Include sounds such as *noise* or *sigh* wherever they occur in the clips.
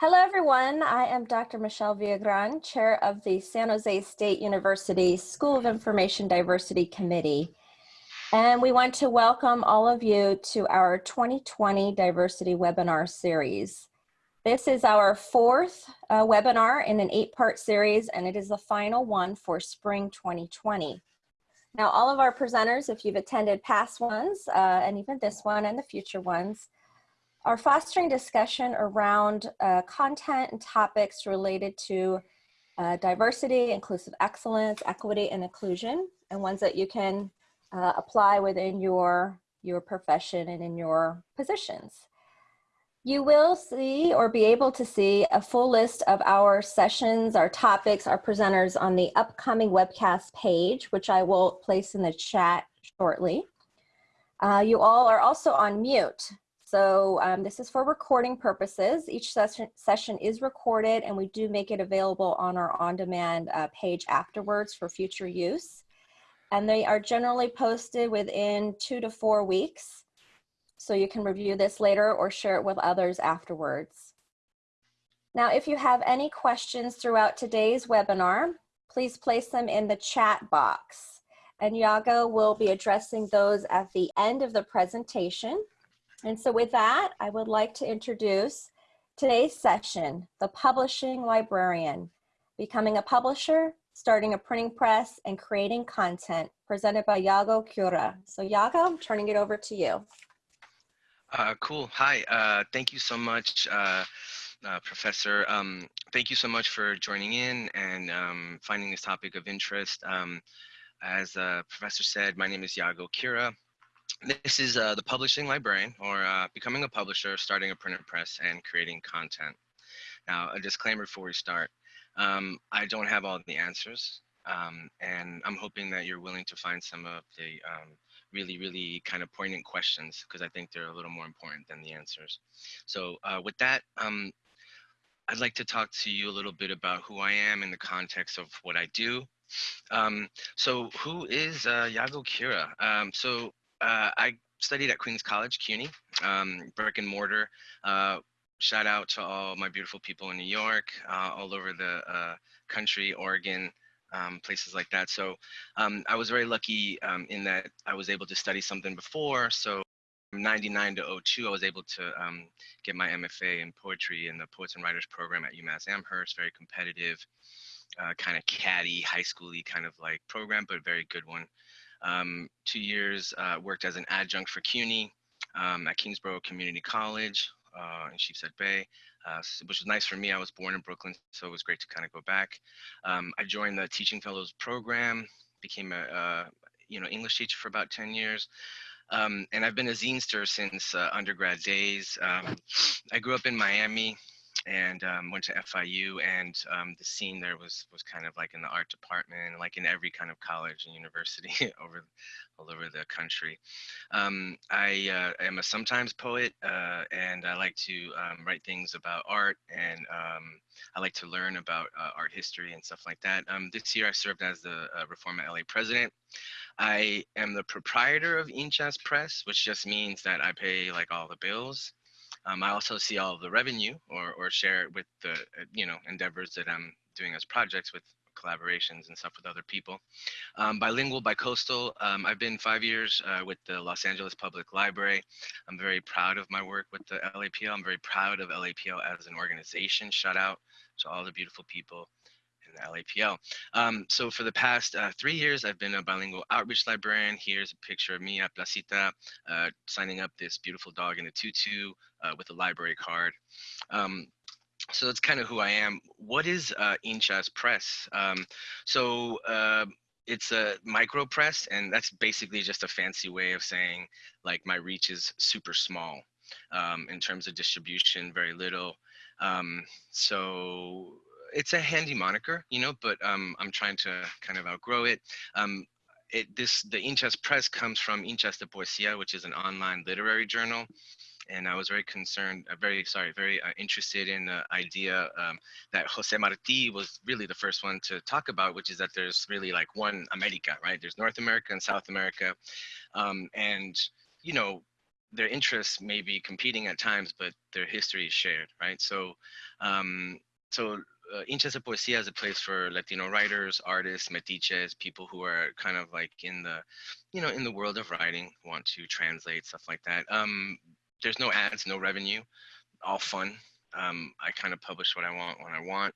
Hello, everyone. I am Dr. Michelle Villagran, Chair of the San Jose State University School of Information Diversity Committee. And we want to welcome all of you to our 2020 Diversity Webinar Series. This is our fourth uh, webinar in an eight-part series, and it is the final one for spring 2020. Now, all of our presenters, if you've attended past ones, uh, and even this one and the future ones, are fostering discussion around uh, content and topics related to uh, diversity, inclusive excellence, equity, and inclusion, and ones that you can uh, apply within your, your profession and in your positions. You will see or be able to see a full list of our sessions, our topics, our presenters on the upcoming webcast page, which I will place in the chat shortly. Uh, you all are also on mute, so um, this is for recording purposes. Each session, session is recorded and we do make it available on our on-demand uh, page afterwards for future use. And they are generally posted within two to four weeks. So you can review this later or share it with others afterwards. Now, if you have any questions throughout today's webinar, please place them in the chat box. And Yago will be addressing those at the end of the presentation. And so with that, I would like to introduce today's session, The Publishing Librarian, Becoming a Publisher, Starting a Printing Press, and Creating Content, presented by Yago Cura. So Yago, I'm turning it over to you. Uh, cool. Hi. Uh, thank you so much, uh, uh Professor. Um, thank you so much for joining in and um, finding this topic of interest. Um, as uh, Professor said, my name is Yago Cura. This is uh, the publishing librarian or uh, becoming a publisher, starting a printed press and creating content. Now, a disclaimer before we start. Um, I don't have all the answers um, and I'm hoping that you're willing to find some of the um, really, really kind of poignant questions because I think they're a little more important than the answers. So uh, with that, um, I'd like to talk to you a little bit about who I am in the context of what I do. Um, so who is uh, Yago Cura? Um, so uh, I studied at Queens College, CUNY, um, brick and mortar. Uh, shout out to all my beautiful people in New York, uh, all over the uh, country, Oregon, um, places like that. So um, I was very lucky um, in that I was able to study something before. So from 99 to 02, I was able to um, get my MFA in poetry in the Poets and Writers program at UMass Amherst, very competitive, uh, kind of catty, high schooly kind of like program, but very good one. Um, two years uh, worked as an adjunct for CUNY um, at Kingsborough Community College uh, in Sheepshead Bay, uh, which was nice for me. I was born in Brooklyn, so it was great to kind of go back. Um, I joined the Teaching Fellows program, became a, a you know English teacher for about 10 years. Um, and I've been a zinester since uh, undergrad days. Um, I grew up in Miami, and um, went to FIU and um, the scene there was was kind of like in the art department like in every kind of college and university *laughs* over all over the country. Um, I uh, am a sometimes poet uh, and I like to um, write things about art and um, I like to learn about uh, art history and stuff like that. Um, this year I served as the uh, Reforma LA president. I am the proprietor of Hinchas Press, which just means that I pay like all the bills um, I also see all the revenue or, or share it with the, uh, you know, endeavors that I'm doing as projects with collaborations and stuff with other people. Um, bilingual, bicoastal, um, I've been five years uh, with the Los Angeles Public Library. I'm very proud of my work with the LAPL. I'm very proud of LAPL as an organization. Shout out to all the beautiful people the LAPL. Um, so for the past uh, three years, I've been a bilingual outreach librarian. Here's a picture of me at Placita uh, signing up this beautiful dog in a tutu uh, with a library card. Um, so that's kind of who I am. What is uh, Hinchas Press? Um, so uh, it's a micro press, and that's basically just a fancy way of saying like my reach is super small um, in terms of distribution, very little. Um, so it's a handy moniker, you know, but um, I'm trying to kind of outgrow it. Um, it this the Hinchas Press comes from Hinchas de Poesía, which is an online literary journal. And I was very concerned, uh, very sorry, very uh, interested in the idea um, that Jose Marti was really the first one to talk about, which is that there's really like one America, right? There's North America and South America, um, and you know their interests may be competing at times, but their history is shared, right? So, um, so uh, de Poesía is a place for Latino writers, artists, metiches, people who are kind of like in the, you know, in the world of writing, want to translate stuff like that. Um, there's no ads, no revenue, all fun. Um, I kind of publish what I want when I want,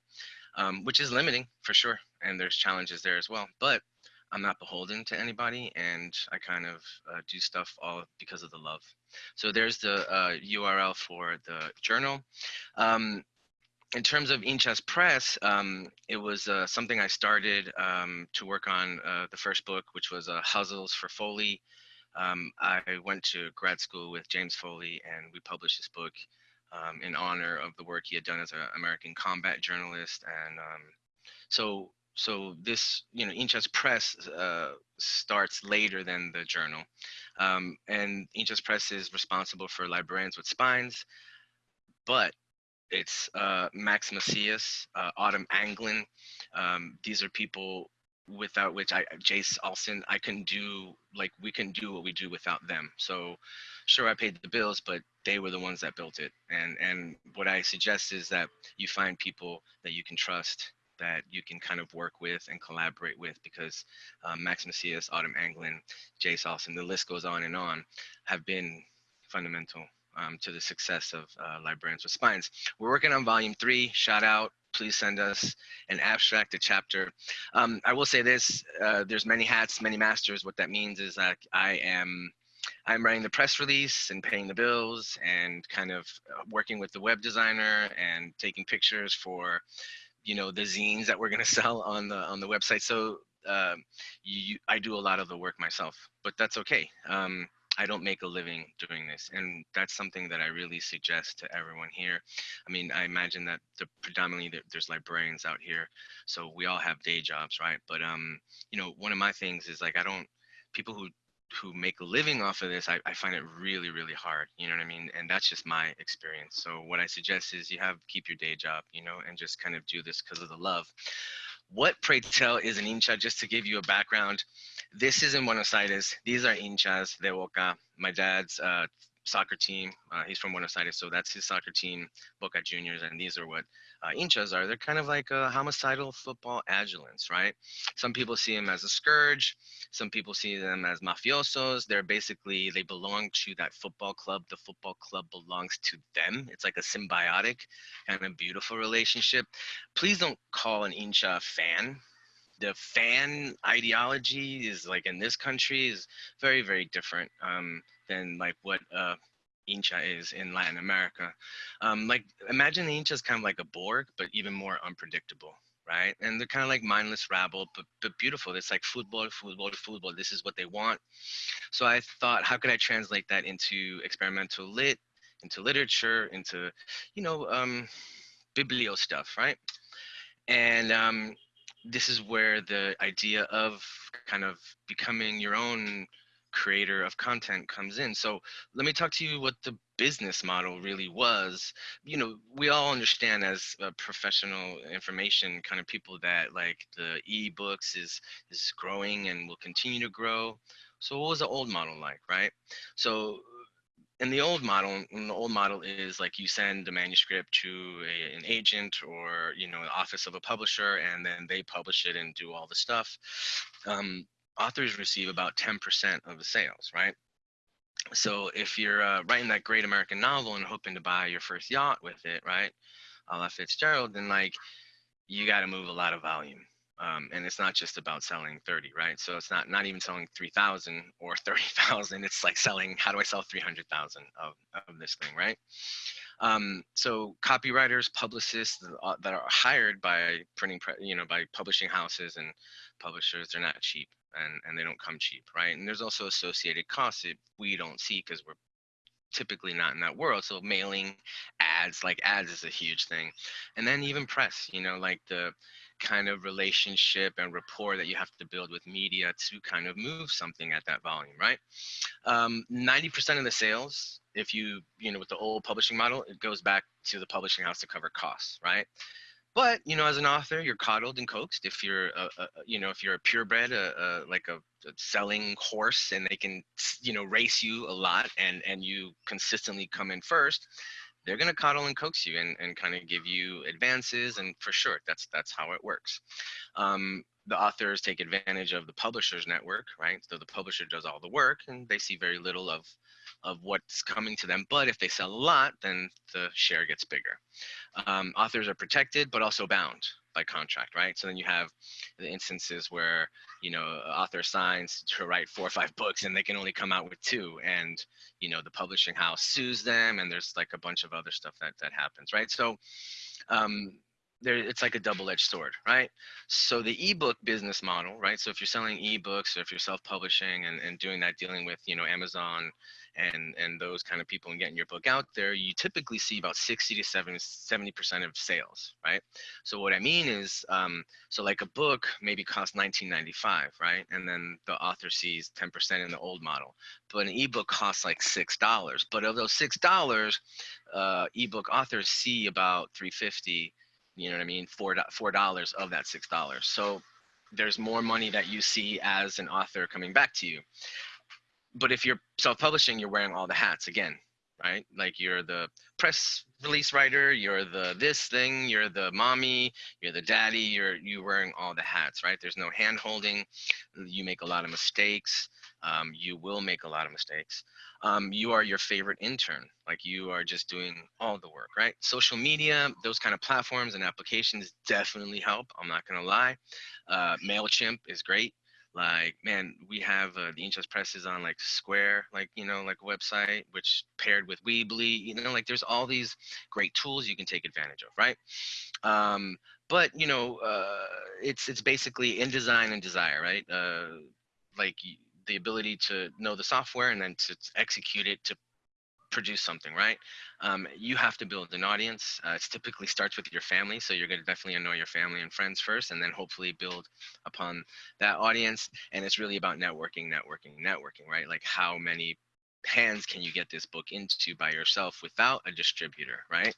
um, which is limiting for sure. And there's challenges there as well. But I'm not beholden to anybody, and I kind of uh, do stuff all because of the love. So there's the uh, URL for the journal. Um, in terms of Hinchas Press, um, it was uh, something I started um, to work on uh, the first book, which was uh, Huzzles for Foley. Um, I went to grad school with James Foley, and we published this book um, in honor of the work he had done as an American combat journalist. And um, so so this, you know, Hinchas Press uh, starts later than the journal. Um, and Hinchas Press is responsible for Librarians with Spines, but it's uh, Max Macias, uh, Autumn Anglin. Um, these are people without which I, Jace Olson, I can do, like, we can do what we do without them. So sure, I paid the bills, but they were the ones that built it. And, and what I suggest is that you find people that you can trust that you can kind of work with and collaborate with because um, Max Macias, Autumn Anglin, Jay Salson, the list goes on and on, have been fundamental um, to the success of uh, Librarians with Spines. We're working on volume three, shout out, please send us an abstract, a chapter. Um, I will say this, uh, there's many hats, many masters. What that means is that I am I'm writing the press release and paying the bills and kind of uh, working with the web designer and taking pictures for you know the zines that we're going *laughs* to sell on the on the website so um, you, i do a lot of the work myself but that's okay um, i don't make a living doing this and that's something that i really suggest to everyone here i mean i imagine that the predominantly there's librarians out here so we all have day jobs right but um you know one of my things is like i don't people who who make a living off of this, I, I find it really, really hard. You know what I mean? And that's just my experience. So what I suggest is you have keep your day job, you know, and just kind of do this because of the love. What pray tell is an Hincha, Just to give you a background, this is in Buenos Aires. These are hinchas de Boca. My dad's uh, soccer team. Uh, he's from Buenos Aires, so that's his soccer team, Boca Juniors, and these are what uh, hinchas are. They're kind of like a homicidal football adjutants, right? Some people see them as a scourge. Some people see them as mafiosos. They're basically, they belong to that football club. The football club belongs to them. It's like a symbiotic kind of beautiful relationship. Please don't call an hincha fan the fan ideology is like in this country is very very different um, than like what uh, hincha is in Latin America. Um, like imagine the hincha is kind of like a Borg, but even more unpredictable, right? And they're kind of like mindless rabble, but but beautiful. It's like football, football, football. This is what they want. So I thought, how could I translate that into experimental lit, into literature, into you know um, biblio stuff, right? And um, this is where the idea of kind of becoming your own creator of content comes in. So let me talk to you what the business model really was. You know, we all understand as uh, professional information kind of people that like the ebooks is is growing and will continue to grow. So what was the old model like, right? So in the old model, the old model is like you send a manuscript to a, an agent or you know the office of a publisher, and then they publish it and do all the stuff. Um, authors receive about 10% of the sales, right? So if you're uh, writing that great American novel and hoping to buy your first yacht with it, right, a la Fitzgerald, then like you got to move a lot of volume. Um, and it's not just about selling 30, right? So it's not not even selling 3,000 or *laughs* 30,000. It's like selling, how do I sell 300,000 of, of this thing, right? Um, so copywriters, publicists that are hired by printing, you know, by publishing houses and publishers, they're not cheap and, and they don't come cheap, right? And there's also associated costs that we don't see because we're typically not in that world. So mailing ads, like ads is a huge thing. And then even press, you know, like the kind of relationship and rapport that you have to build with media to kind of move something at that volume, right? 90% um, of the sales, if you, you know, with the old publishing model, it goes back to the publishing house to cover costs, right? But you know, as an author, you're coddled and coaxed. If you're, a, a, you know, if you're a purebred, a, a like a, a, selling horse, and they can, you know, race you a lot, and and you consistently come in first, they're gonna coddle and coax you and, and kind of give you advances. And for sure, that's that's how it works. Um, the authors take advantage of the publisher's network, right? So the publisher does all the work, and they see very little of of what's coming to them. But if they sell a lot, then the share gets bigger. Um, authors are protected, but also bound by contract, right? So then you have the instances where, you know, author signs to write four or five *laughs* books and they can only come out with two. And, you know, the publishing house sues them and there's like a bunch of other stuff that, that happens, right? So um, there it's like a double-edged sword right? So the ebook business model right? So if you're selling ebooks or if you're self-publishing and, and doing that dealing with you know amazon and and those kind of people and getting your book out there you typically see about 60 to 70 percent of sales right? So what i mean is um so like a book maybe costs 19.95 right? And then the author sees 10 percent in the old model. But an ebook costs like six dollars. But of those six dollars uh ebook authors see about 350 you know what I mean? Four four dollars of that six dollars. So there's more money that you see as an author coming back to you. But if you're self-publishing, you're wearing all the hats again, right? Like you're the press release writer, you're the this thing, you're the mommy, you're the daddy, you're you wearing all the hats, right? There's no hand holding. You make a lot of mistakes. Um, you will make a lot of mistakes um, you are your favorite intern. Like you are just doing all the work, right? Social media, those kind of platforms and applications definitely help. I'm not gonna lie. Uh, Mailchimp is great. Like man, we have uh, the Interest Press is on like Square, like you know, like a website, which paired with Weebly, you know, like there's all these great tools you can take advantage of, right? Um, but you know, uh, it's it's basically InDesign and desire, right? Uh, like the ability to know the software and then to execute it to produce something, right? Um, you have to build an audience. Uh, it typically starts with your family, so you're going to definitely annoy your family and friends first, and then hopefully build upon that audience. And it's really about networking, networking, networking, right? Like how many hands can you get this book into by yourself without a distributor, right?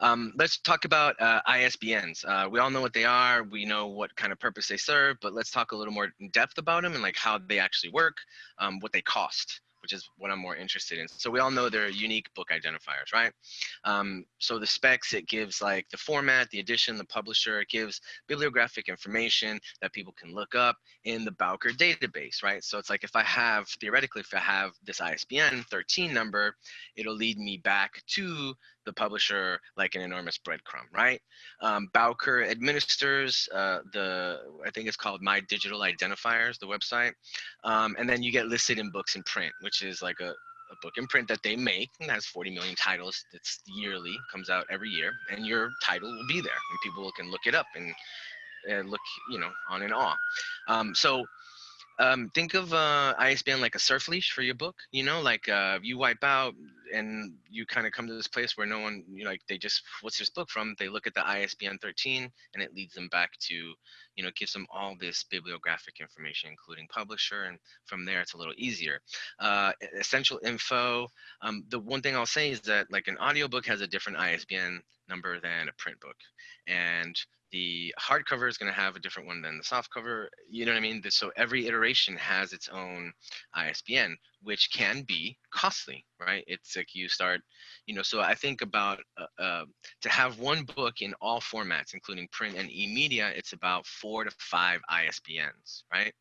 Um, let's talk about uh, ISBNs. Uh, we all know what they are. We know what kind of purpose they serve, but let's talk a little more in depth about them and like how they actually work, um, what they cost which is what I'm more interested in. So we all know they're unique book identifiers, right? Um, so the specs, it gives like the format, the edition, the publisher, it gives bibliographic information that people can look up in the Bowker database, right? So it's like if I have, theoretically, if I have this ISBN 13 number, it'll lead me back to the publisher like an enormous breadcrumb, right? Um, Bowker administers uh, the, I think it's called My Digital Identifiers, the website. Um, and then you get listed in books in print, which is like a, a book in print that they make and has 40 million titles. It's yearly, comes out every year, and your title will be there, and people can look it up and uh, look, you know, on and off. Um, so um, think of uh, ISBN like a surf leash for your book. You know, like uh, you wipe out and you kind of come to this place where no one, you know, like they just, what's this book from? They look at the ISBN 13 and it leads them back to, you know, gives them all this bibliographic information, including publisher. And from there, it's a little easier. Uh, essential info. Um, the one thing I'll say is that like an audiobook has a different ISBN number than a print book. And the hardcover is going to have a different one than the soft cover. You know what I mean? So every iteration has its own ISBN, which can be costly, right? It's like you start, you know, so I think about uh, uh, to have one book in all formats, including print and e-media, it's about four to five ISBNs, right?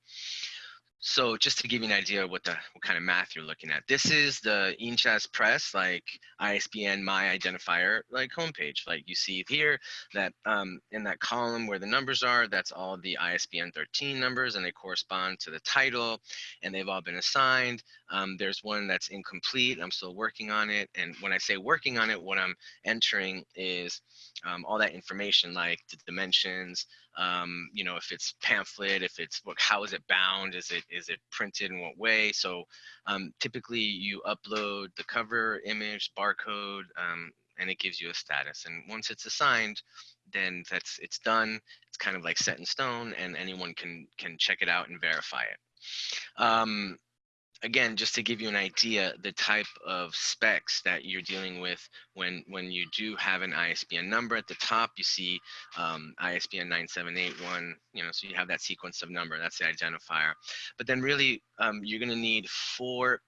So just to give you an idea of what the what kind of math you're looking at, this is the Hinchas Press like ISBN my identifier like homepage. Like you see here that um, in that column where the numbers are, that's all the ISBN 13 numbers and they correspond to the title and they've all been assigned. Um, there's one that's incomplete. I'm still working on it. And when I say working on it, what I'm entering is um, all that information like the dimensions, um, you know, if it's pamphlet, if it's what, how is it bound? Is it is it printed in what way? So um, typically you upload the cover image, barcode, um, and it gives you a status. And once it's assigned, then that's it's done. It's kind of like set in stone, and anyone can can check it out and verify it. Again, just to give you an idea, the type of specs that you're dealing with when when you do have an ISBN number at the top, you see um, ISBN 9781, you know, so you have that sequence of number, that's the identifier. But then really, um, you're gonna need four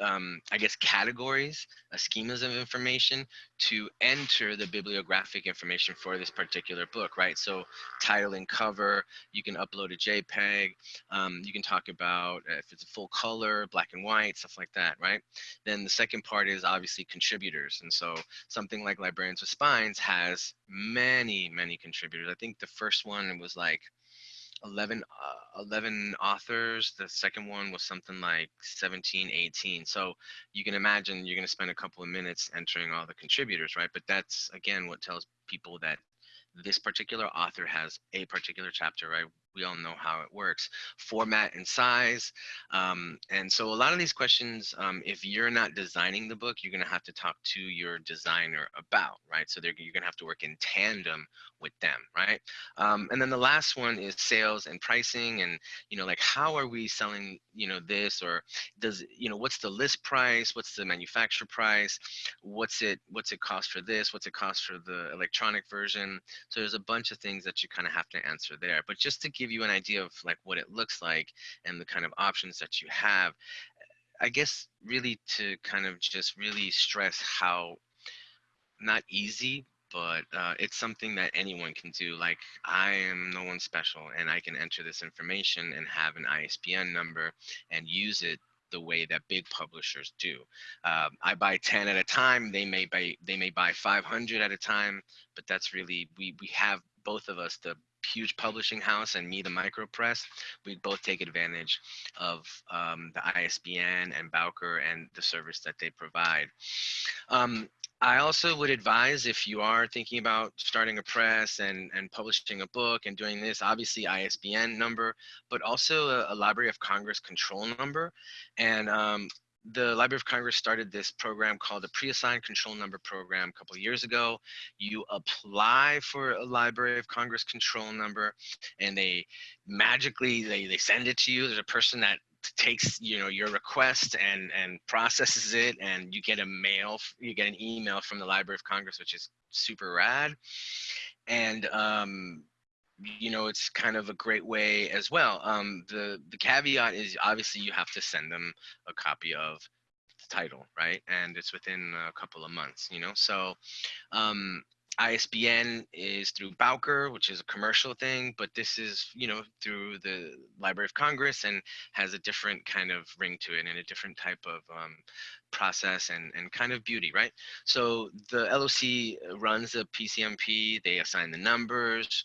um, I guess, categories, uh, schemas of information to enter the bibliographic information for this particular book, right? So title and cover, you can upload a JPEG, um, you can talk about if it's a full color, black and white, stuff like that, right? Then the second part is obviously contributors. And so something like Librarians with Spines has many, many contributors. I think the first one was like 11, uh, 11 authors. The second one was something like 17, 18. So you can imagine you're going to spend a couple of minutes entering all the contributors, right? But that's, again, what tells people that this particular author has a particular chapter, right? We all know how it works. Format and size. Um, and so a lot of these questions, um, if you're not designing the book, you're gonna have to talk to your designer about, right? So you're gonna have to work in tandem with them, right? Um, and then the last one is sales and pricing and, you know, like how are we selling, you know, this or does, you know, what's the list price? What's the manufacturer price? What's it, what's it cost for this? What's it cost for the electronic version? So there's a bunch of things that you kind of have to answer there. But just to give you an idea of like what it looks like and the kind of options that you have, I guess really to kind of just really stress how not easy, but uh, it's something that anyone can do. Like I am no one special and I can enter this information and have an ISBN number and use it the way that big publishers do. Uh, I buy 10 at a time. They may buy they may buy 500 at a time, but that's really we we have both of us the huge publishing house and me, the micro press, we both take advantage of um, the ISBN and Bowker and the service that they provide. Um, I also would advise if you are thinking about starting a press and, and publishing a book and doing this, obviously ISBN number, but also a, a Library of Congress control number. And um, the Library of Congress started this program called the Pre-Assigned Control Number Program a couple years ago. You apply for a Library of Congress control number and they magically, they, they send it to you. There's a person that takes you know your request and and processes it and you get a mail you get an email from the library of congress which is super rad and um you know, it's kind of a great way as well. Um, the the caveat is obviously you have to send them a copy of the title, right? And it's within a couple of months, you know. So um, ISBN is through Bowker, which is a commercial thing, but this is, you know, through the Library of Congress and has a different kind of ring to it and a different type of um, process and, and kind of beauty, right? So the LOC runs the PCMP, they assign the numbers.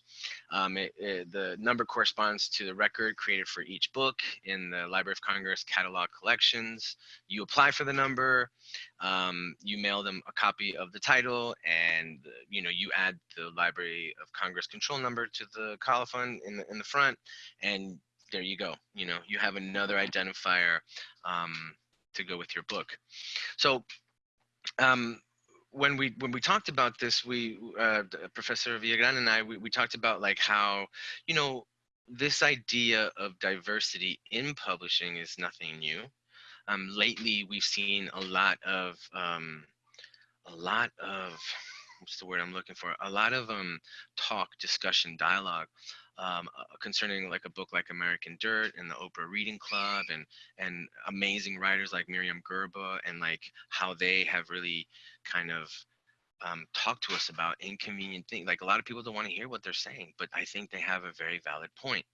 Um, it, it, the number corresponds to the record created for each book in the Library of Congress catalog collections. You apply for the number, um, you mail them a copy of the title, and you know you add the Library of Congress control number to the colophon in the, in the front, and there you go. You know you have another identifier um, to go with your book. So um, when we when we talked about this, we uh, Professor Villagran and I we, we talked about like how you know this idea of diversity in publishing is nothing new. Um, lately, we've seen a lot of um, a lot of what's the word I'm looking for? A lot of um, talk, discussion, dialogue um, uh, concerning like a book like American Dirt and the Oprah Reading Club and and amazing writers like Myriam Gurba and like how they have really kind of um, talked to us about inconvenient things. Like a lot of people don't want to hear what they're saying, but I think they have a very valid point.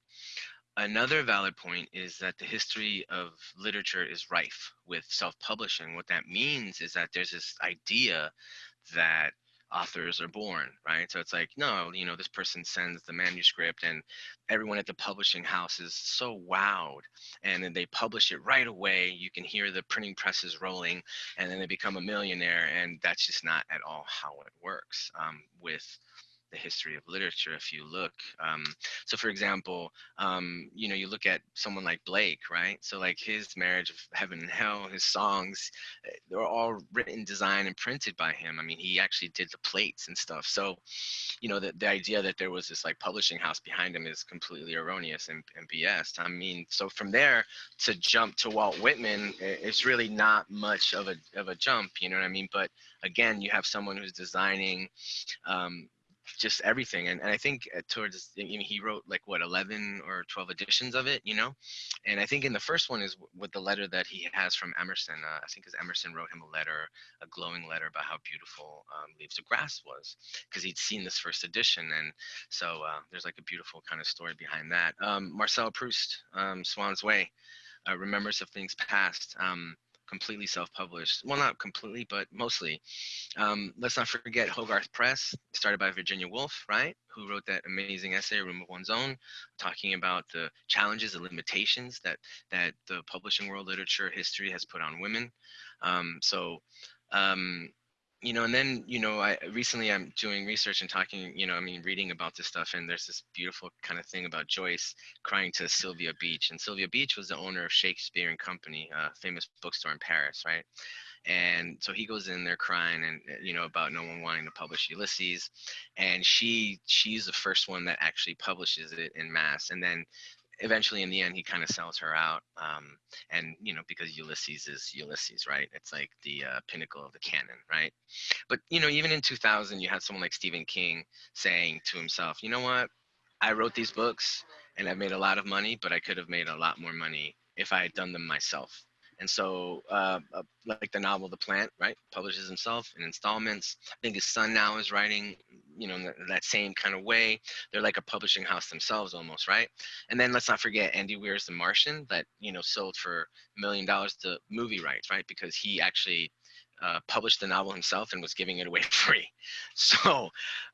Another valid point is that the history of literature is rife with self-publishing. What that means is that there's this idea that authors are born, right? So it's like, no, you know, this person sends the manuscript and everyone at the publishing house is so wowed. And then they publish it right away. You can hear the printing presses rolling and then they become a millionaire. And that's just not at all how it works um, with the history of literature if you look. Um, so for example, um, you know, you look at someone like Blake, right? So like his Marriage of Heaven and Hell, his songs, eh, they're all written, designed, and printed by him. I mean, he actually did the plates and stuff. So, you know, the, the idea that there was this like publishing house behind him is completely erroneous and, and BS. I mean, so from there to jump to Walt Whitman, it's really not much of a, of a jump, you know what I mean? But again, you have someone who's designing um, just everything. And, and I think uh, towards, I mean, he wrote like what, 11 or 12 editions of it, you know? And I think in the first one is with the letter that he has from Emerson. Uh, I think because Emerson wrote him a letter, a glowing letter about how beautiful um, Leaves of Grass was because he'd seen this first edition. And so uh, there's like a beautiful kind of story behind that. Um, Marcel Proust, um, Swann's Way, uh, Remembrance of Things Past. Um, completely self-published. Well, not completely, but mostly. Um, let's not forget Hogarth Press, started by Virginia Woolf, right? Who wrote that amazing essay, Room of One's Own, talking about the challenges and limitations that that the publishing world, literature, history has put on women. Um, so um, you know, and then, you know, I recently I'm doing research and talking, you know, I mean, reading about this stuff, and there's this beautiful kind of thing about Joyce crying to Sylvia Beach, and Sylvia Beach was the owner of Shakespeare and Company, a famous bookstore in Paris, right? And so he goes in there crying, and uh, you know, about no one wanting to publish Ulysses, and she she's the first one that actually publishes it in mass, and then eventually in the end he kind of sells her out um, and you know because ulysses is ulysses right? It's like the uh, pinnacle of the canon right? But you know even in 2000 you had someone like stephen king saying to himself you know what? I wrote these books and i've made a lot of money but i could have made a lot more money if i had done them myself and so, uh, uh, like the novel The Plant, right, publishes himself in installments. I think his son now is writing, you know, that same kind of way. They're like a publishing house themselves almost, right? And then let's not forget Andy Weir's The Martian that, you know, sold for a million dollars to movie rights, right? Because he actually uh, published the novel himself and was giving it away *laughs* free. So,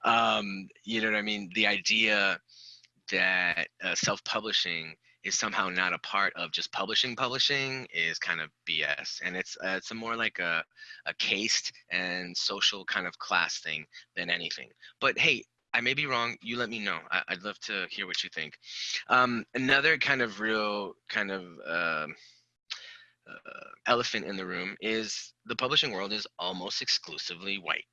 um, you know what I mean? The idea that uh, self-publishing is somehow not a part of just publishing publishing is kind of bs and it's uh, it's a more like a, a caste and social kind of class thing than anything but hey I may be wrong. You let me know. I, would love to hear what you think. Um, another kind of real kind of uh, uh, elephant in the room is the publishing world is almost exclusively white.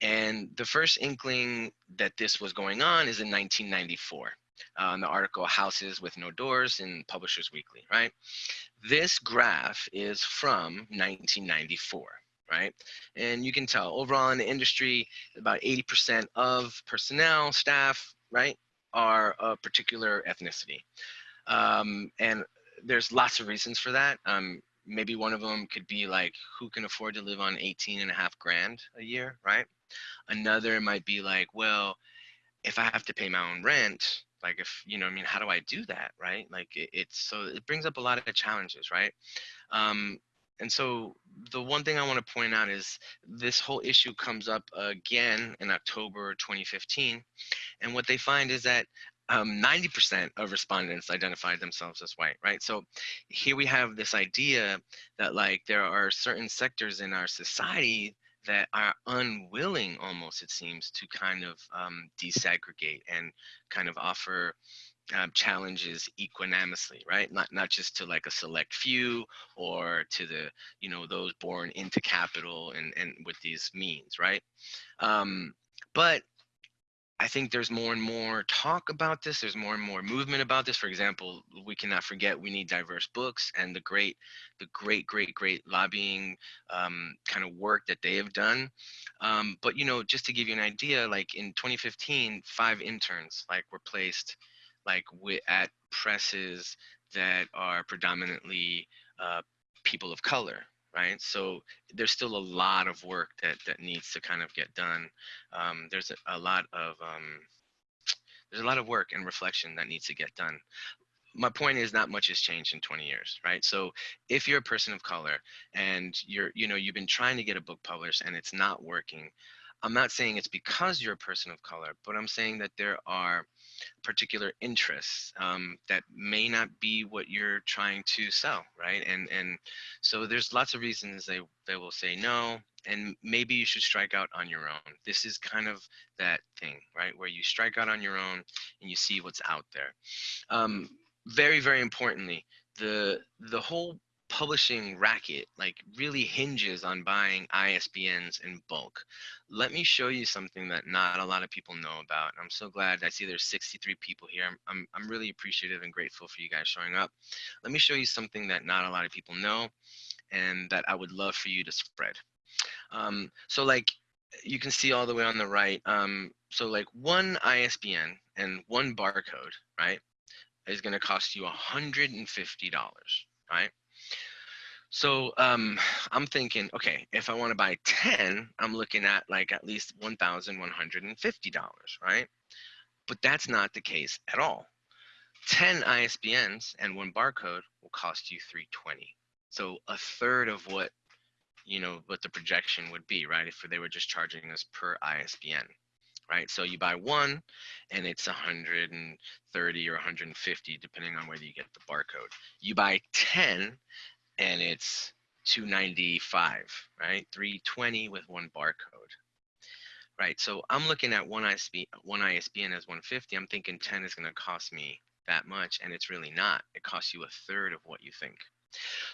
And the first inkling that this was going on is in 1994 uh, the article Houses with No Doors in Publishers Weekly, right? This graph is from 1994, right? And you can tell overall in the industry, about 80% of personnel, staff, right, are a particular ethnicity. Um, and there's lots of reasons for that. Um, maybe one of them could be like, who can afford to live on 18 and a half grand a year, right? Another might be like, well, if I have to pay my own rent, like if you know i mean how do i do that right like it, it's so it brings up a lot of challenges right um and so the one thing i want to point out is this whole issue comes up again in october 2015 and what they find is that um, 90% of respondents identified themselves as white, right? So here we have this idea that like there are certain sectors in our society that are unwilling almost it seems to kind of um, desegregate and kind of offer um, challenges equanimously right? Not not just to like a select few or to the you know those born into capital and and with these means right? Um, but I think there's more and more talk about this. There's more and more movement about this. For example, we cannot forget we need diverse books and the great, the great, great, great lobbying um, kind of work that they have done. Um, but you know, just to give you an idea, like in 2015, five interns like were placed like at presses that are predominantly uh, people of color, right? So there's still a lot of work that that needs to kind of get done. Um, there's a, a, lot of um, there's a lot of work and reflection that needs to get done. My point is not much has changed in 20 years, right? So if you're a person of color and you're, you know, you've been trying to get a book published and it's not working, I'm not saying it's because you're a person of color, but I'm saying that there are particular interests um, that may not be what you're trying to sell, right? And and so there's lots of reasons they they will say no, and maybe you should strike out on your own. This is kind of that thing, right, where you strike out on your own and you see what's out there. Um, very very importantly, the the whole publishing racket like really hinges on buying ISBNs in bulk. Let me show you something that not a lot of people know about. I'm so glad I see there's 63 people here. I'm, I'm, I'm really appreciative and grateful for you guys showing up. Let me show you something that not a lot of people know and that I would love for you to spread. Um, so like you can see all the way on the right. Um, so like one ISBN and one barcode, right, is going to cost you $150, right? So um, I'm thinking, okay, if I want to buy 10, I'm looking at like at least $1,150, right? But that's not the case at all. 10 ISBNs and one barcode will cost you 320. So a third of what you know what the projection would be, right? If they were just charging us per ISBN, right? So you buy one and it's 130 or 150 depending on whether you get the barcode. You buy 10 and it's 295, right? 320 with one barcode, right? So I'm looking at one ISB, one ISBN as 150. I'm thinking 10 is going to cost me that much, and it's really not. It costs you a third of what you think.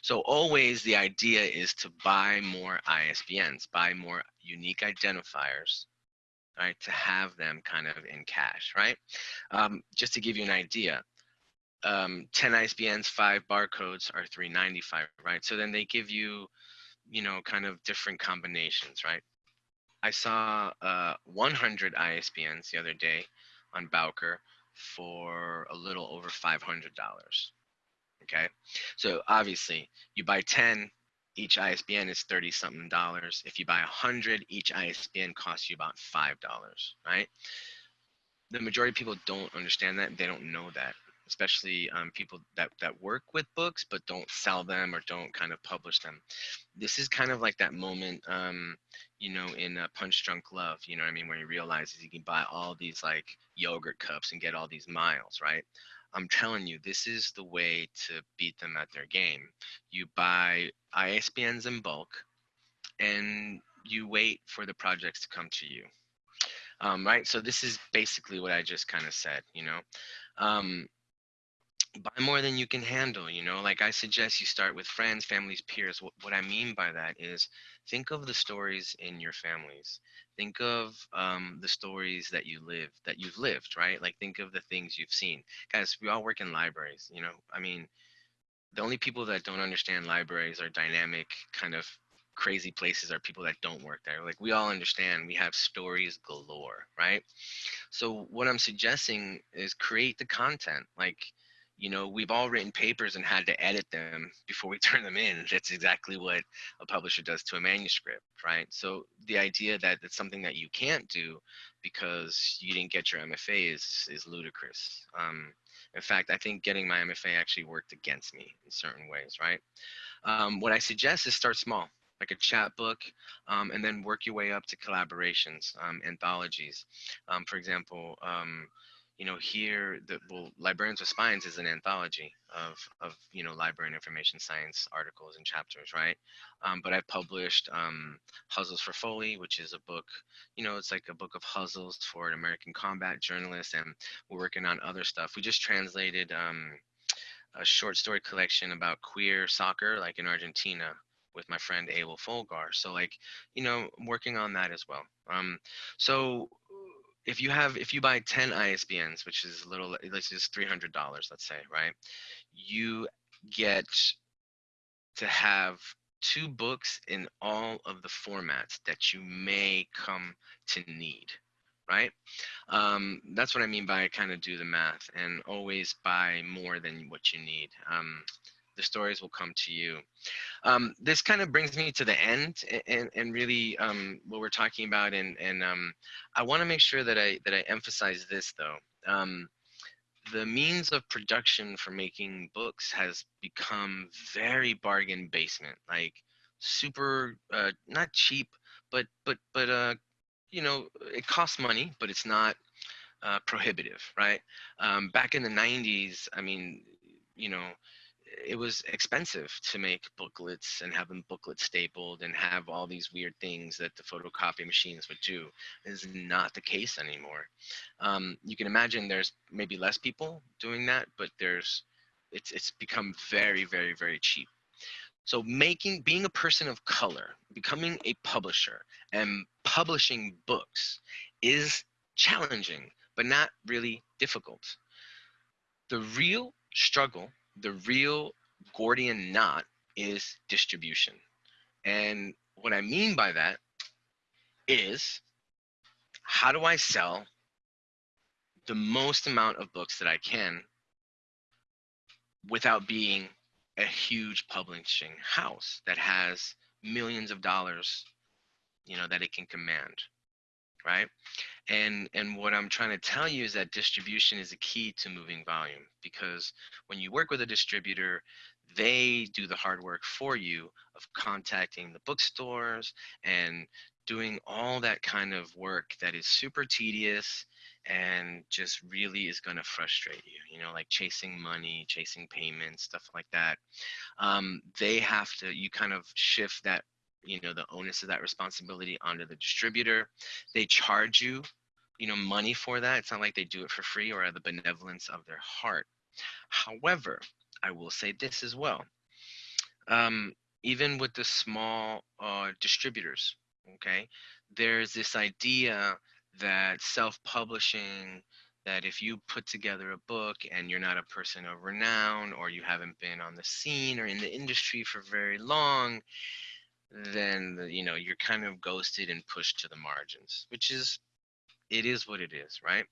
So always the idea is to buy more ISBNs, buy more unique identifiers, right? To have them kind of in cache, right? Um, just to give you an idea, um, 10 ISBNs, five barcodes are 395, right? So then they give you, you know, kind of different combinations, right? I saw uh, 100 ISBNs the other day on Bowker for a little over $500. Okay, so obviously you buy 10, each ISBN is 30 something dollars. If you buy 100, each ISBN costs you about $5, right? The majority of people don't understand that. They don't know that especially um, people that, that work with books but don't sell them or don't kind of publish them. This is kind of like that moment, um, you know, in uh, Punch Drunk Love, you know what I mean, where he realizes he can buy all these like yogurt cups and get all these miles, right? I'm telling you, this is the way to beat them at their game. You buy ISBNs in bulk and you wait for the projects to come to you. Um, right? So this is basically what I just kind of said, you know. Um, buy more than you can handle you know like i suggest you start with friends families peers. What, what i mean by that is think of the stories in your families. Think of um, the stories that you live that you've lived right? Like think of the things you've seen. Guys we all work in libraries you know? I mean the only people that don't understand libraries are dynamic kind of crazy places are people that don't work there. Like we all understand we have stories galore right? So what i'm suggesting is create the content. Like you know we've all written papers and had to edit them before we *laughs* turn them in. That's exactly what a publisher does to a manuscript right? So the idea that it's something that you can't do because you didn't get your mfa is is ludicrous. Um, in fact i think getting my mfa actually worked against me in certain ways right? Um, what i suggest is start small like a chat book, um, and then work your way up to collaborations, um, anthologies. Um, for example, um, you know, here the well, Librarians with Spines is an anthology of of you know library and information science articles and chapters, right? Um, but I've published um, Huzzles for Foley, which is a book, you know, it's like a book of huzzles for an American combat journalist, and we're working on other stuff. We just translated um, a short story collection about queer soccer, like in Argentina, with my friend Abel Folgar. So like, you know, working on that as well. Um, so if you have if you buy 10 isbns which is a little let's just $300 let's say right you get to have two books in all of the formats that you may come to need right? Um, that's what i mean by kind of do the math and always buy more than what you need. Um, the stories will come to you. Um, this kind of brings me to the end and, and really um, what we're talking about. And, and um, I want to make sure that I, that I emphasize this though. Um, the means of production for making books has become very bargain basement, like super, uh, not cheap, but, but, but uh, you know, it costs money, but it's not uh, prohibitive, right? Um, back in the 90s, I mean, you know, it was expensive to make booklets and have them booklet stapled and have all these weird things that the photocopy machines would do. Is not the case anymore. Um, you can imagine there's maybe less people doing that, but there's it's it's become very very very cheap. So making being a person of color, becoming a publisher and publishing books is challenging, but not really difficult. The real struggle the real Gordian knot is distribution. And what I mean by that is how do I sell the most amount of books that I can without being a huge publishing house that has millions of dollars, you know, that it can command, right? and and what i'm trying to tell you is that distribution is a key to moving volume because when you work with a distributor they do the hard work for you of contacting the bookstores and doing all that kind of work that is super tedious and just really is going to frustrate you you know like chasing money chasing payments stuff like that um, they have to you kind of shift that you know the onus of that responsibility onto the distributor. They charge you you know money for that. It's not like they do it for free or out of the benevolence of their heart. However i will say this as well. Um, even with the small uh, distributors okay there's this idea that self-publishing that if you put together a book and you're not a person of renown or you haven't been on the scene or in the industry for very long then you know you're kind of ghosted and pushed to the margins which is it is what it is right?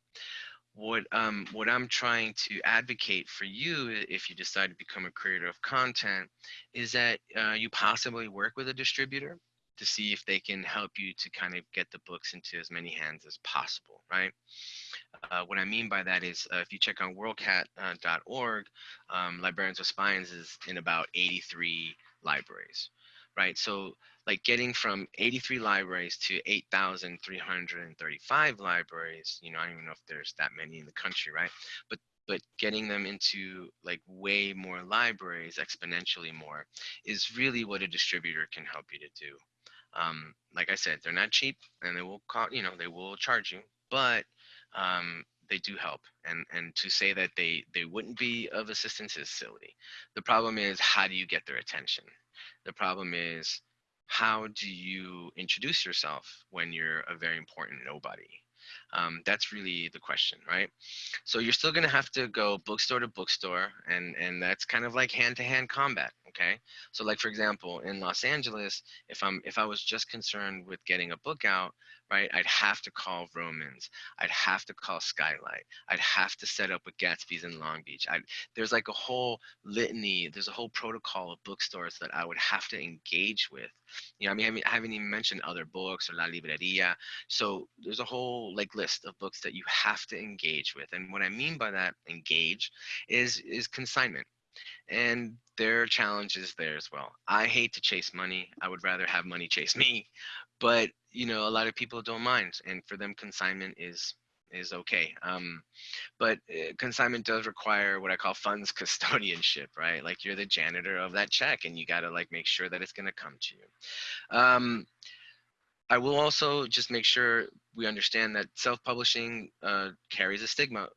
What um what i'm trying to advocate for you if you decide to become a creator of content is that uh, you possibly work with a distributor to see if they can help you to kind of get the books into as many hands as possible right? Uh, what i mean by that is uh, if you check on worldcat.org uh, um, librarians with spines is in about 83 libraries right so like getting from 83 libraries to 8,335 libraries, you know, I don't even know if there's that many in the country, right? But but getting them into like way more libraries, exponentially more, is really what a distributor can help you to do. Um, like I said, they're not cheap, and they will call, you know, they will charge you, but um, they do help. And and to say that they they wouldn't be of assistance is silly. The problem is how do you get their attention? The problem is how do you introduce yourself when you're a very important nobody? Um, that's really the question, right? So you're still gonna have to go bookstore to bookstore, and and that's kind of like hand-to-hand combat, okay? So like for example, in Los Angeles, if I'm if I was just concerned with getting a book out, right? I'd have to call Vroman's I'd have to call Skylight. I'd have to set up with Gatsby's in Long Beach. I'd, there's like a whole litany, there's a whole protocol of bookstores that I would have to engage with. You know, I mean, I, mean, I haven't even mentioned other books or La Libreria. So there's a whole like list of books that you have to engage with. And what I mean by that engage is is consignment and there are challenges there as well. I hate to chase money. I would rather have money chase me, but you know, a lot of people don't mind, and for them, consignment is is okay. Um, but uh, consignment does require what I call funds *laughs* custodianship, right? Like you're the janitor of that check, and you got to like make sure that it's going to come to you. Um, I will also just make sure we understand that self-publishing uh, carries a stigma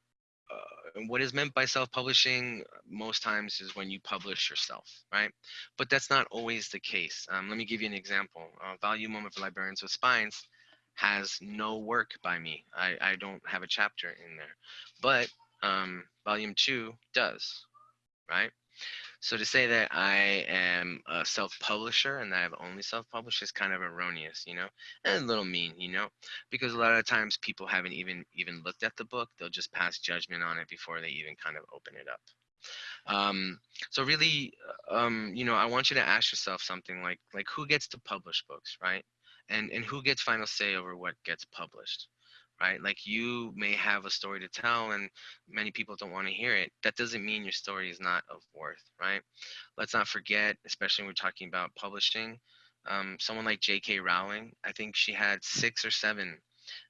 what is meant by self-publishing most times is when you publish yourself, right? But that's not always the case. Um, let me give you an example. Uh, volume one of Librarians with Spines has no work by me. I, I don't have a chapter in there, but um, volume two does, right? So to say that I am a self-publisher and that I've only self-published is kind of erroneous, you know, and a little mean, you know, because a lot of times people haven't even even looked at the book; they'll just pass judgment on it before they even kind of open it up. Um, so really, um, you know, I want you to ask yourself something like like who gets to publish books, right? And and who gets final say over what gets published? Right? Like you may have a story to tell and many people don't want to hear it. That doesn't mean your story is not of worth, right? Let's not forget, especially when we're talking about publishing, um, someone like J.K. Rowling, I think she had six or seven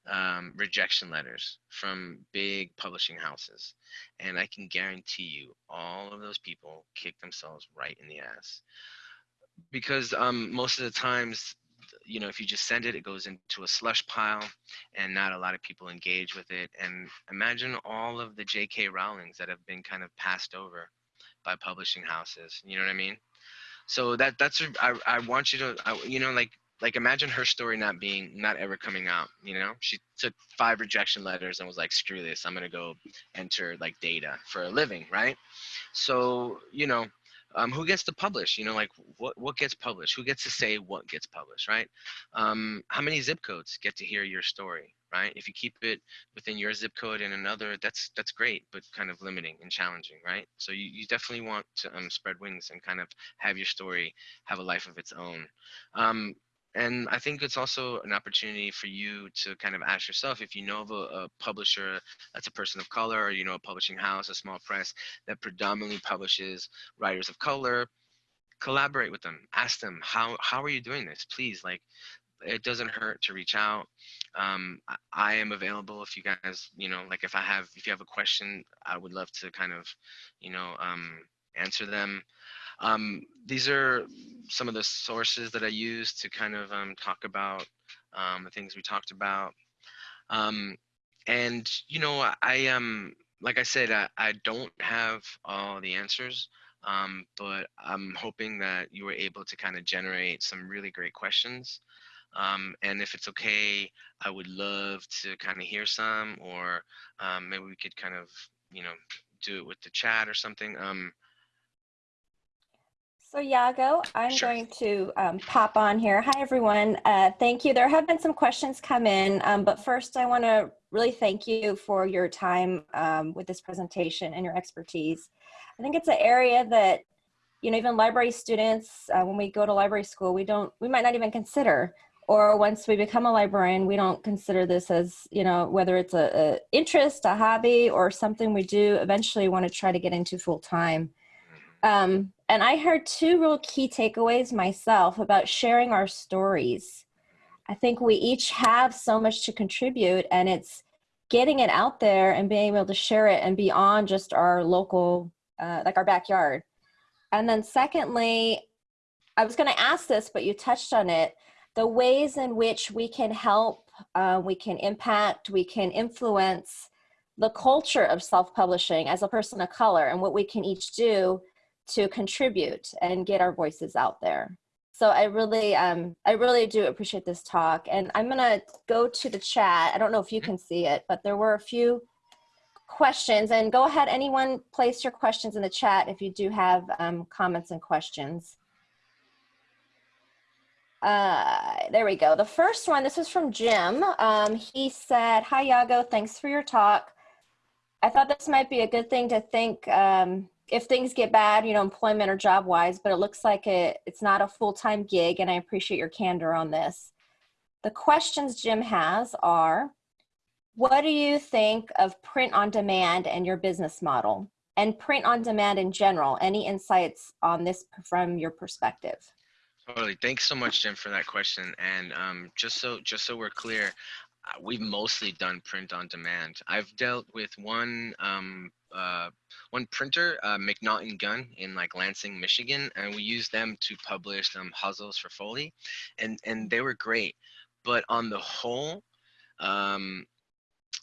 um, rejection letters from big publishing houses. And I can guarantee you, all of those people kick themselves right in the ass. Because um, most of the times, you know, if you just send it, it goes into a slush pile and not a lot of people engage with it. And imagine all of the J.K. Rowlings that have been kind of passed over by publishing houses. You know what I mean? So that that's I I want you to I, you know like like imagine her story not being not ever coming out you know she took five rejection letters and was like screw this i'm gonna go enter like data for a living right so you know um, who gets to publish you know like what what gets published? Who gets to say what gets published right? Um, how many zip codes get to hear your story right? If you keep it within your zip code and another that's that's great but kind of limiting and challenging right? So you, you definitely want to um, spread wings and kind of have your story have a life of its own. Um, and I think it's also an opportunity for you to kind of ask yourself if you know of a, a, publisher that's a person of color, or you know a publishing house, a small press that predominantly publishes writers of color, collaborate with them. Ask them how how are you doing this? Please, like it doesn't hurt to reach out. Um, I, I am available if you guys, you know, like if I have if you have a question, I would love to kind of, you know, um, answer them. Um, these are some of the sources that I use to kind of um, talk about um, the things we talked about. Um, and, you know, I, um, like I said, I, I don't have all the answers, um, but I'm hoping that you were able to kind of generate some really great questions. Um, and if it's okay, I would love to kind of hear some, or um, maybe we could kind of, you know, do it with the chat or something. Um, so Yago, I'm Sure. going to um, pop on here. Hi, everyone. Uh, thank you. There have been some questions come in, um, but first I want to really thank you for your time um, with this presentation and your expertise. I think it's an area that, you know, even library students, uh, when we go to library school, we don't, we might not even consider, or once we become a librarian, we don't consider this as, you know, whether it's a, a interest, a hobby, or something we do eventually want to try to get into full time. Um, and I heard two real key takeaways myself about sharing our stories. I think we each have so much to contribute and it's getting it out there and being able to share it and beyond just our local, uh, like our backyard. And then secondly, I was gonna ask this, but you touched on it, the ways in which we can help, uh, we can impact, we can influence the culture of self-publishing as a person of color and what we can each do to contribute and get our voices out there. So I really, um, I really do appreciate this talk. And I'm gonna go to the chat. I don't know if you can see it, but there were a few questions and go ahead, anyone place your questions in the chat if you do have um, comments and questions. Uh, there we go. The first one, this was from Jim. Um, he said, hi Yago, thanks for your talk. I thought this might be a good thing to think um, if things get bad, you know, employment or job wise, but it looks like it, it's not a full-time gig and I appreciate your candor on this. The questions Jim has are, what do you think of print on demand and your business model and print on demand in general? Any insights on this from your perspective? Totally. Thanks so much, Jim, for that question. And um, just so just so we're clear, uh, we've mostly done print on demand. I've dealt with one um, uh, one printer, uh, McNaughton Gunn in like Lansing, Michigan, and we used them to publish some puzzles for Foley, and and they were great. But on the whole, um,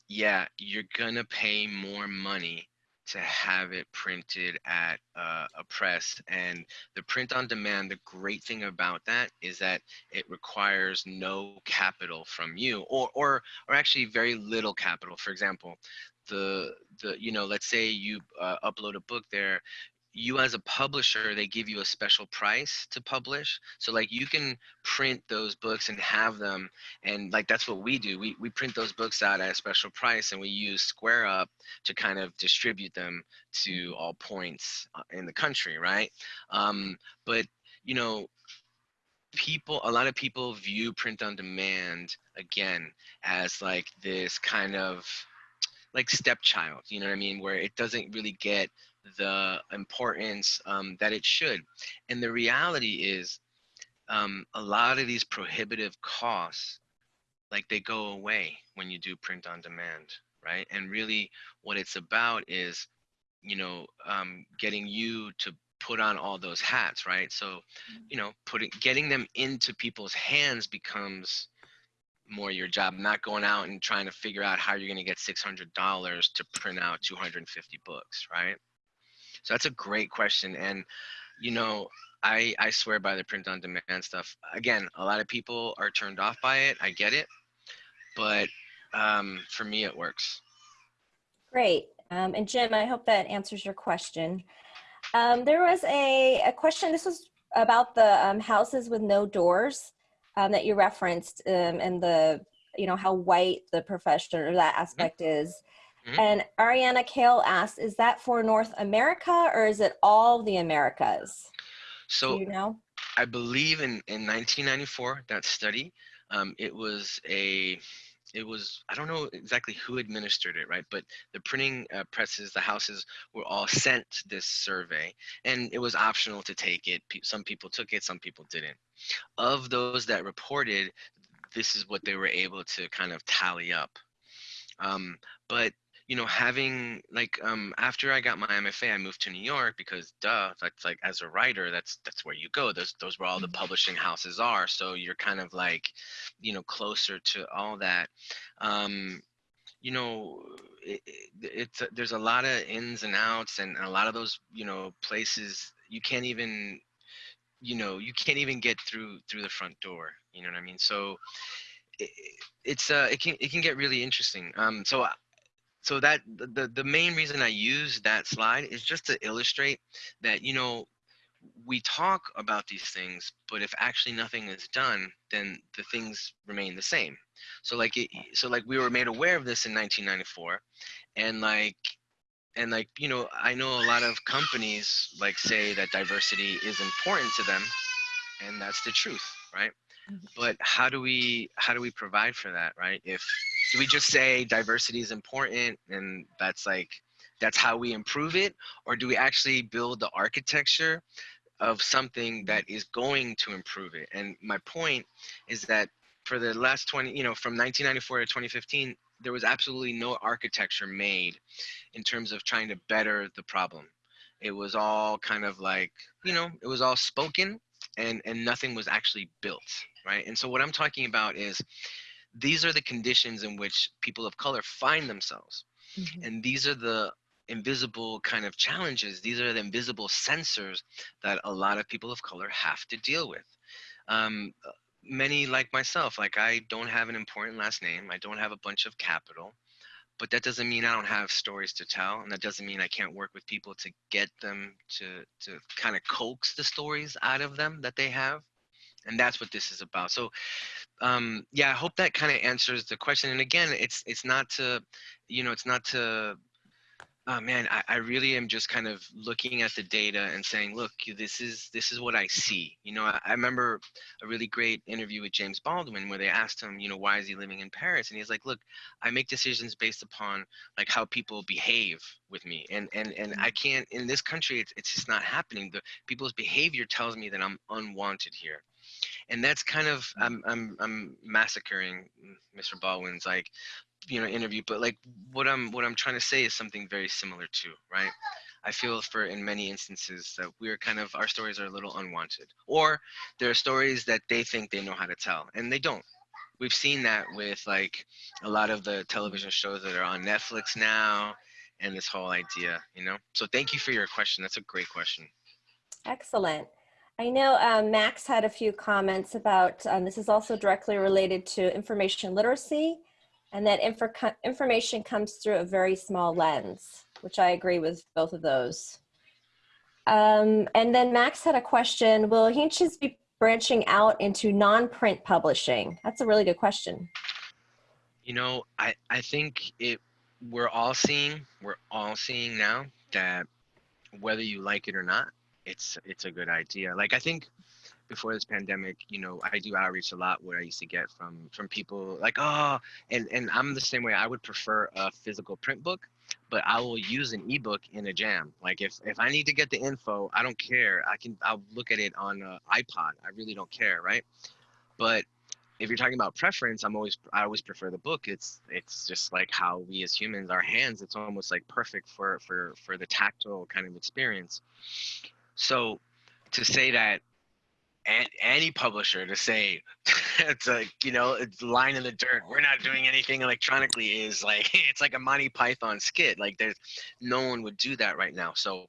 yeah, you're gonna pay more money to have it printed at uh, a press and the print on demand the great thing about that is that it requires no capital from you or or or actually very little capital. For example the the you know let's say you uh, upload a book there you as a publisher they give you a special price to publish. So like you can print those books and have them and like that's what we do. We, we print those books out at a special price and we use square up to kind of distribute them to all points uh, in the country right? Um, but you know people a lot of people view print on demand again as like this kind of like stepchild you know what i mean? Where it doesn't really get the importance um, that it should and the reality is um, a lot of these prohibitive costs, like they go away when you do print on demand, right? And really what it's about is, you know, um, getting you to put on all those hats, right? So, you know, putting, getting them into people's hands becomes more your job, not going out and trying to figure out how you're going to get $600 to print out 250 books, right? So that's a great question. And, you know, I, I swear by the print on demand stuff. Again, a lot of people are turned off by it. I get it. But um, for me, it works. Great. Um, and Jim, I hope that answers your question. Um, there was a, a question, this was about the um, houses with no doors um, that you referenced um, and the, you know, how white the profession or that aspect mm -hmm. is. Mm -hmm. And Ariana Kale asks, is that for North America or is it all the Americas? So Do you know? I believe in, in 1994, that study, um, it was a it was i don't know exactly who administered it right but the printing uh, presses the houses were all sent this survey and it was optional to take it some people took it some people didn't of those that reported this is what they were able to kind of tally up um, but you know, having like um after I got my MFA, I moved to New York because duh, that's like as a writer, that's that's where you go. Those those where all the mm-hmm. publishing houses are. So you're kind of like, you know, closer to all that. Um, you know, it, it, it's there's a lot of ins and outs, and a lot of those you know places you can't even, you know, you can't even get through through the front door. You know what I mean? So. It, it's uh it can it can get really interesting um so so that the the main reason I use that slide is just to illustrate that you know we talk about these things, but if actually nothing is done, then the things remain the same. So like it, so like we were made aware of this in 1994, and like and like you know I know a lot of companies like say that diversity is important to them, and that's the truth, right? Mm-hmm. But how do we how do we provide for that, right? If do we just say diversity is important and that's like that's how we improve it or do we actually build the architecture of something that is going to improve it and my point is that for the last 20 you know from 1994 to 2015 there was absolutely no architecture made in terms of trying to better the problem it was all kind of like you know it was all spoken and and nothing was actually built right and so what i'm talking about is these are the conditions in which people of color find themselves. Mm -hmm. And these are the invisible kind of challenges. These are the invisible censors that a lot of people of color have to deal with. Um, many like myself, like I don't have an important last name. I don't have a bunch of capital, but that doesn't mean I don't have stories to tell. And that doesn't mean I can't work with people to get them to, to kind of coax the stories out of them that they have. And that's what this is about. So um, yeah, I hope that kind of answers the question. And again, it's it's not to, you know, it's not to. Oh man, I, I really am just kind of looking at the data and saying, look, this is this is what I see. You know, I, I remember a really great interview with James Baldwin where they asked him, you know, why is he living in Paris? And he's like, look, I make decisions based upon like how people behave with me, and and and I mm. can't in this country, it's it's just not happening. The people's behavior tells me that I'm unwanted here and that's kind of. I'm I'm I'm massacring Mr. Baldwin's like you know interview, but like what I'm what I'm trying to say is something very similar to right. I feel for in many instances that we're kind of our stories are a little unwanted, or there are stories that they think they know how to tell and they don't. We've seen that with like a lot of the television shows that are on Netflix now, and this whole idea, you know. So thank you for your question. That's a great question. Excellent. I know um, Max had a few comments about, um, this is also directly related to information literacy and that infor information comes through a very small lens, which I agree with both of those. Um, and then Max had a question, will Hinchas be branching out into non-print publishing? That's a really good question. You know, I, I think it, we're all seeing, we're all seeing now that whether you like it or not, it's it's a good idea. Like I think before this pandemic, you know, I do outreach a lot where I used to get from from people like, oh, and and I'm the same way. I would prefer a physical print book, but I will use an ebook in a jam. Like if if I need to get the info, I don't care. I can I'll look at it on an iPod. I really don't care, right? But if you're talking about preference, I'm always I always prefer the book. It's it's just like how we as humans, our hands, it's almost like perfect for for for the tactile kind of experience. So to say that any publisher to say *laughs* it's like you know it's line in the dirt we're not doing anything electronically is like *laughs* it's like a monty python skit. Like there's no one would do that right now. So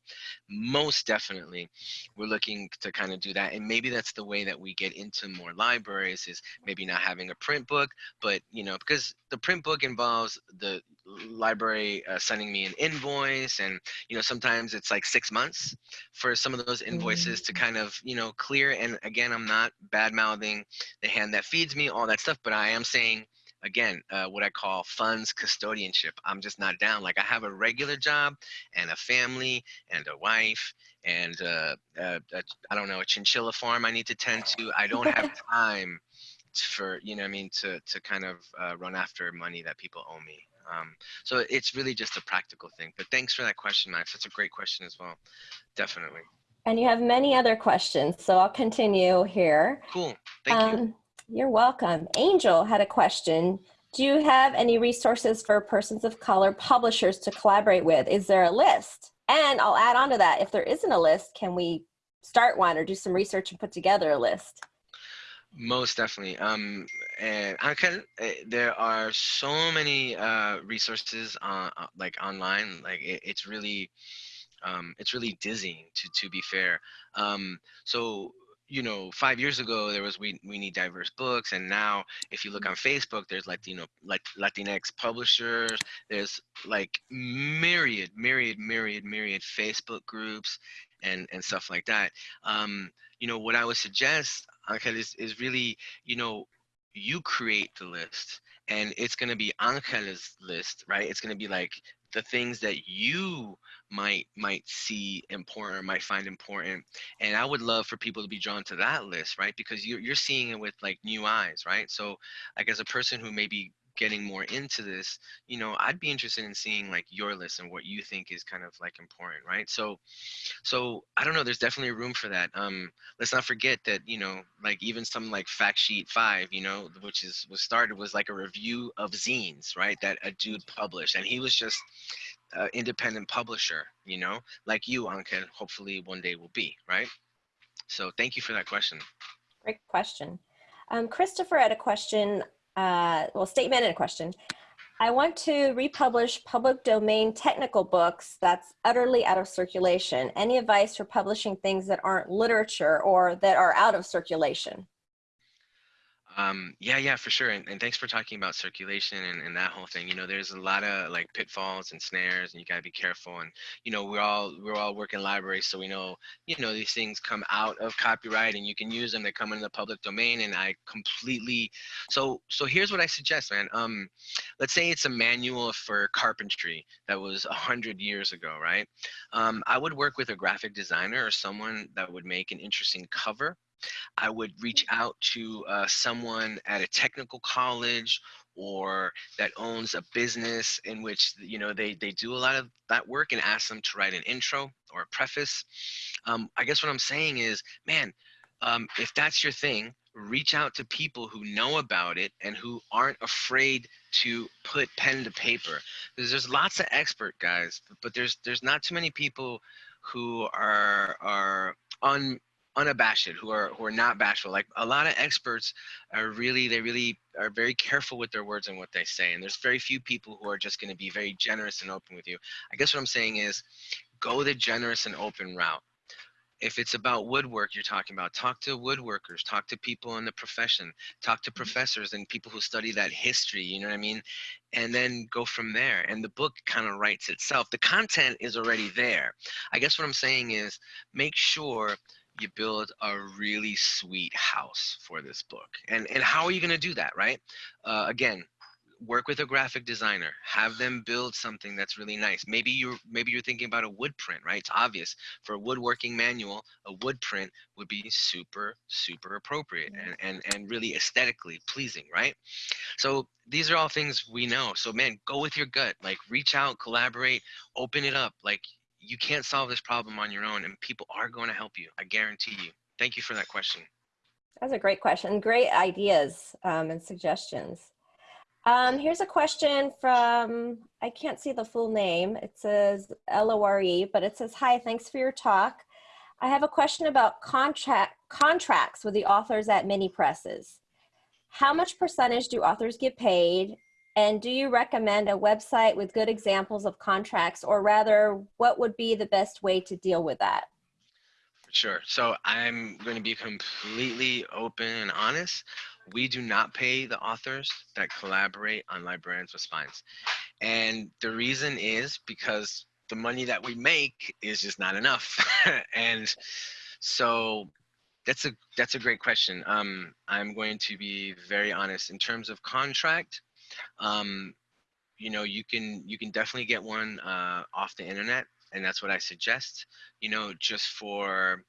most definitely we're looking to kind of do that. And maybe that's the way that we get into more libraries is maybe not having a print book but you know because the print book involves the library uh, sending me an invoice and you know sometimes it's like six months for some of those invoices mm-hmm. to kind of you know clear. And again i'm not bad mouthing the hand that feeds me all that stuff but i am saying again uh, what i call funds custodianship. I'm just not down. Like i have a regular job and a family and a wife and uh, uh, I don't know a chinchilla farm i need to tend to. I don't have *laughs* time for you know i mean to to kind of uh, run after money that people owe me um, so it's really just a practical thing. But thanks for that question, Max. That's a great question as well. Definitely. And you have many other questions, so I'll continue here. Cool. Thank um, you. You're welcome. Angel had a question. Do you have any resources for persons of color publishers to collaborate with? Is there a list? And I'll add on to that, if there isn't a list, can we start one or do some research and put together a list? Most definitely. Um, and can. Eh, there are so many uh, resources on, uh, like online. Like it, it's really, um, it's really dizzying to to be fair. Um, so you know, five years ago there was we we need diverse books, and now if you look mm-hmm. on Facebook, there's Latino like Latinx publishers. There's like myriad, myriad, myriad, myriad Facebook groups, and and stuff like that. Um, you know, what I would suggest Angel, is, is really, you know, you create the list and it's going to be Angel's list, right? It's going to be like the things that you might might see important or might find important. And i would love for people to be drawn to that list right? Because you're, you're seeing it with like new eyes right? So like as a person who maybe getting more into this, you know, I'd be interested in seeing like your list and what you think is kind of like important, right? So, so I don't know. There's definitely room for that. Um, let's not forget that you know, like even some like Fact Sheet Five, you know, which is was started was like a review of zines, right? That a dude published, and he was just an independent publisher, you know, like you, Anke. Hopefully, one day will be, right? So, thank you for that question. Great question. Um, Christopher had a question uh, well, statement and a question. I want to republish public domain technical books that's utterly out of circulation. Any advice for publishing things that aren't literature or that are out of circulation? Um, yeah, yeah, for sure. And, and thanks for talking about circulation and, and that whole thing. You know, there's a lot of like pitfalls and snares and you gotta be careful. And, you know, we're all, we're all working libraries. So we know, you know, these things come out of copyright and you can use them. They come into the public domain and I completely, so, so here's what I suggest, man. Um, let's say it's a manual for carpentry that was a hundred years ago, right? Um, I would work with a graphic designer or someone that would make an interesting cover I would reach out to uh, someone at a technical college or that owns a business in which you know they they do a lot of that work and ask them to write an intro or a preface. Um, i guess what i'm saying is man um, if that's your thing reach out to people who know about it and who aren't afraid to put pen to paper. Because there's lots of expert guys but there's there's not too many people who are are un unabashed who are who are not bashful. Like a lot of experts are really they really are very careful with their words and what they say and there's very few people who are just going to be very generous and open with you. I guess what i'm saying is go the generous and open route. If it's about woodwork you're talking about talk to woodworkers talk to people in the profession talk to mm-hmm. professors and people who study that history you know what i mean? And then go from there and the book kind of writes itself. The content is already there. I guess what i'm saying is make sure you build a really sweet house for this book. And and how are you going to do that, right? Uh, again, work with a graphic designer have them build something that's really nice. Maybe you're maybe you're thinking about a wood print right? It's obvious. For a woodworking manual a wood print would be super super appropriate and and, and really aesthetically pleasing right? So these are all things we know. So man go with your gut. Like reach out collaborate open it up. Like you can't solve this problem on your own and people are going to help you i guarantee you thank you for that question that's a great question. Great ideas um, and suggestions. Um, here's a question from, I can't see the full name. It says L-O-R-E, but it says, hi, thanks for your talk. I have a question about contract contracts with the authors at mini presses. How much percentage do authors get paid? And do you recommend a website with good examples of contracts or rather what would be the best way to deal with that? Sure. So I'm going to be completely open and honest. We do not pay the authors that collaborate on Librarians with Spines. And the reason is because the money that we make is just not enough. *laughs* and so that's a that's a great question. Um, I'm going to be very honest in terms of contract. Um, you know, you can you can definitely get one uh, off the internet and that's what I suggest. You know, just for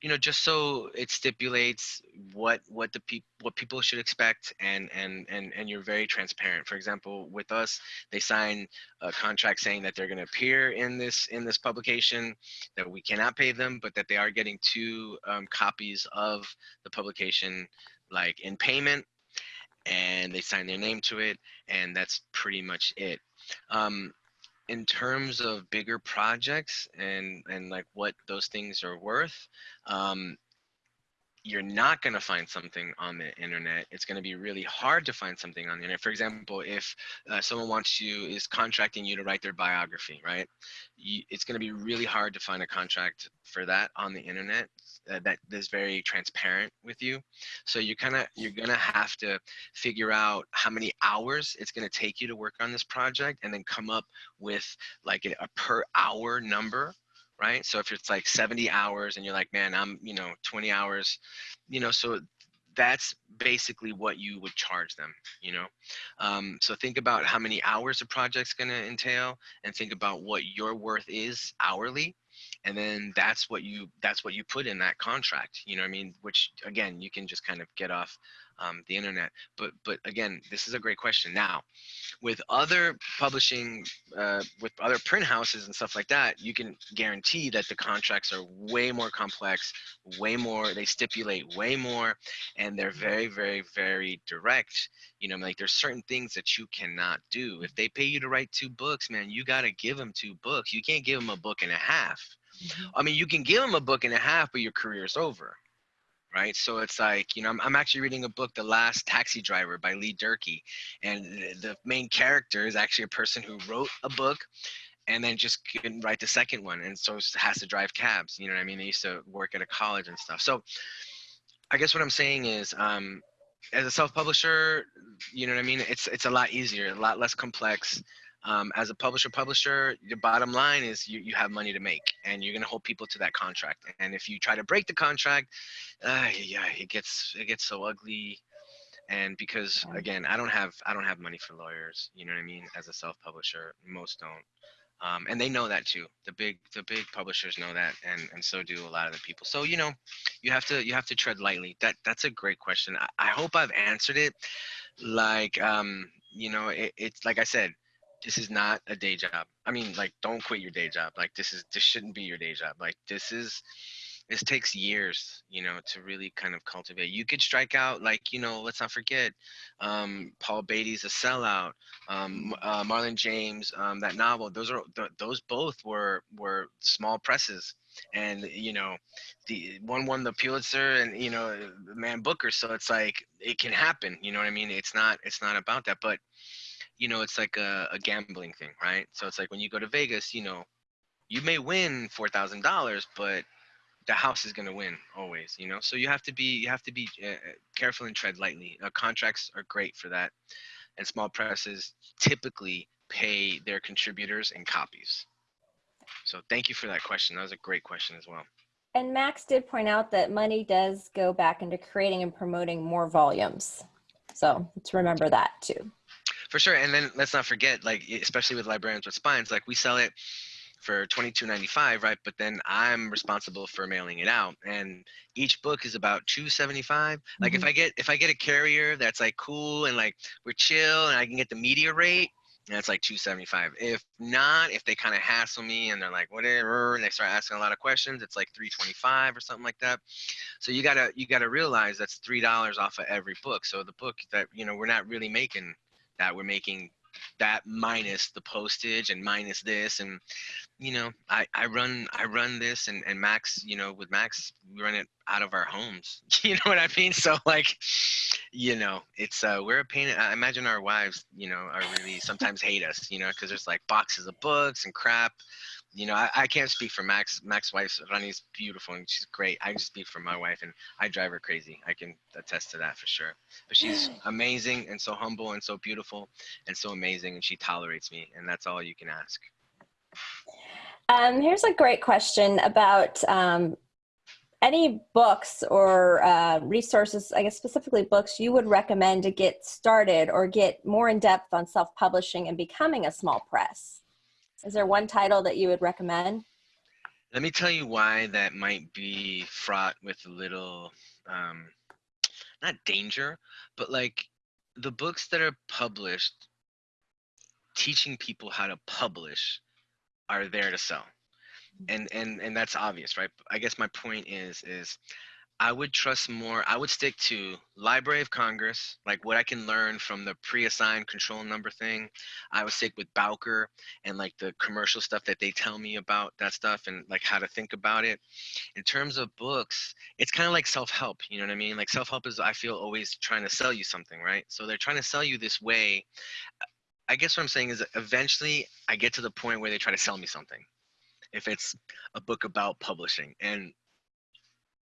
you know just so it stipulates what what the people what people should expect and and and and you're very transparent for example with us they sign a contract saying that they're going to appear in this in this publication that we cannot pay them but that they are getting two um, copies of the publication like in payment and they sign their name to it and that's pretty much it. Um, in terms of bigger projects and and like what those things are worth um, you're not going to find something on the internet. It's going to be really hard to find something on the internet. For example, if uh, someone wants you, is contracting you to write their biography, right? You, it's going to be really hard to find a contract for that on the internet uh, that is very transparent with you. So you kind of, you're going to have to figure out how many hours it's going to take you to work on this project and then come up with like a, a per hour number right? So if it's like 70 hours and you're like, man, I'm, you know, 20 hours, you know, so that's basically what you would charge them, you know? Um, so think about how many hours a project's gonna entail and think about what your worth is hourly. And then that's what you, that's what you put in that contract, you know I mean? Which again, you can just kind of get off um, the internet. But but again, this is a great question. Now, with other publishing, uh, with other print houses and stuff like that, you can guarantee that the contracts are way more complex, way more. They stipulate way more, and they're very very very direct. You know, like there's certain things that you cannot do. If they pay you to write two books, man, you got to give them two books. You can't give them a book and a half. Mm-hmm. I mean, you can give them a book and a half, but your career's over right? So it's like, you know, I'm, I'm actually reading a book, The Last Taxi Driver by Lee Durkee. And the main character is actually a person who wrote a book and then just couldn't write the second one. And so has to drive cabs, you know what I mean? They used to work at a college and stuff. So I guess what I'm saying is, um, as a self-publisher, you know what I mean? It's, it's a lot easier, a lot less complex um, as a publisher publisher your bottom line is you, you have money to make and you're going to hold people to that contract. And if you try to break the contract uh, yeah it gets it gets so ugly. And because again i don't have i don't have money for lawyers you know what i mean as a self-publisher most don't. Um, and they know that too. The big the big publishers know that and and so do a lot of the people. So you know you have to you have to tread lightly. That that's a great question. I, I hope i've answered it. Like um you know it, it's like i said this is not a day job. I mean, like, don't quit your day job. Like, this is this shouldn't be your day job. Like, this is this takes years, you know, to really kind of cultivate. You could strike out, like, you know, let's not forget, um, Paul Beatty's A Sellout, um, uh, Marlon James, um, that novel. Those are th those both were were small presses, and you know, the one won the Pulitzer, and you know, Man Booker. So it's like it can happen. You know what I mean? It's not it's not about that, but you know, it's like a, a gambling thing, right? So it's like when you go to Vegas, you know, you may win four thousand dollars, but the house is going to win always you know? So you have to be you have to be uh, careful and tread lightly. Uh, contracts are great for that and small presses typically pay their contributors in copies. So thank you for that question. That was a great question as well. And max did point out that money does go back into creating and promoting more volumes. So let's remember that too for sure. And then let's not forget, like especially with librarians with spines, like we sell it for twenty two ninety five, right? But then I'm responsible for mailing it out, and each book is about two seventy five. Like if Mhm. I get if I get a carrier that's like cool and like we're chill and I can get the media rate. That's like 275. If not, if they kind of hassle me and they're like whatever, and they start asking a lot of questions, it's like 325 or something like that. So you gotta you gotta realize that's three dollars off of every book. So the book that you know we're not really making that we're making that minus the postage and minus this and you know I I run I run this and and Max you know with Max we run it out of our homes. *laughs* You know what I mean? So like you know it's uh we're a pain i imagine our wives you know are really sometimes hate us you know because there's like boxes of books and crap you know I, I can't speak for max max wife's Rani's beautiful and she's great. I just speak for my wife and i drive her crazy. I can attest to that for sure. But she's amazing and so humble and so beautiful and so amazing and she tolerates me and that's all you can ask. Um, here's a great question about um, any books or uh, resources, I guess specifically books, you would recommend to get started or get more in depth on self publishing and becoming a small press. Is there one title that you would recommend? let me tell you why that might be fraught with a little um not danger but like the books that are published teaching people how to publish are there to sell and and and that's obvious right i guess my point is is i would trust more i would stick to library of congress like what i can learn from the pre-assigned control number thing. I would stick with bowker and like the commercial stuff that they tell me about that stuff and like how to think about it. In terms of books it's kind of like self-help you know what i mean? Like self-help is i feel always trying to sell you something right? So they're trying to sell you this way. I guess what i'm saying is eventually i get to the point where they try to sell me something. If it's a book about publishing. And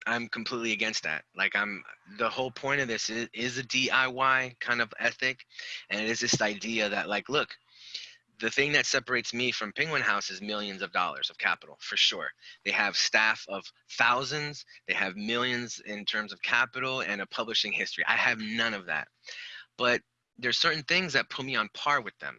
i'm completely against that. Like i'm the whole point of this is, is a diy kind of ethic and it is this idea that like look the thing that separates me from penguin house is millions of dollars of capital for sure. They have staff of thousands they have millions in terms of capital and a publishing history. I have none of that. But there's certain things that put me on par with them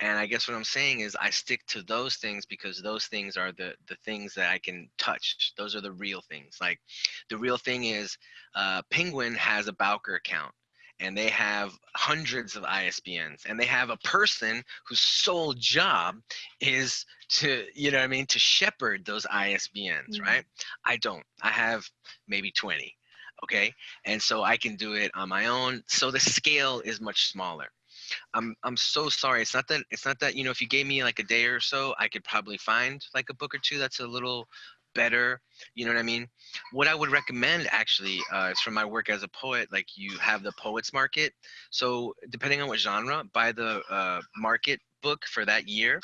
and i guess what i'm saying is i stick to those things because those things are the the things that i can touch. Those are the real things. Like the real thing is uh, penguin has a bowker account and they have hundreds of isbns and they have a person whose sole job is to you know what i mean to shepherd those isbns Mhm. right? I don't. I have maybe 20 okay? And so i can do it on my own. So the scale is much smaller I'm I'm so sorry. It's not that it's not that you know if you gave me like a day or so, I could probably find like a book or two that's a little better. You know what I mean? What I would recommend actually uh, is from my work as a poet. Like you have the poets market. So depending on what genre, buy the uh, market book for that year.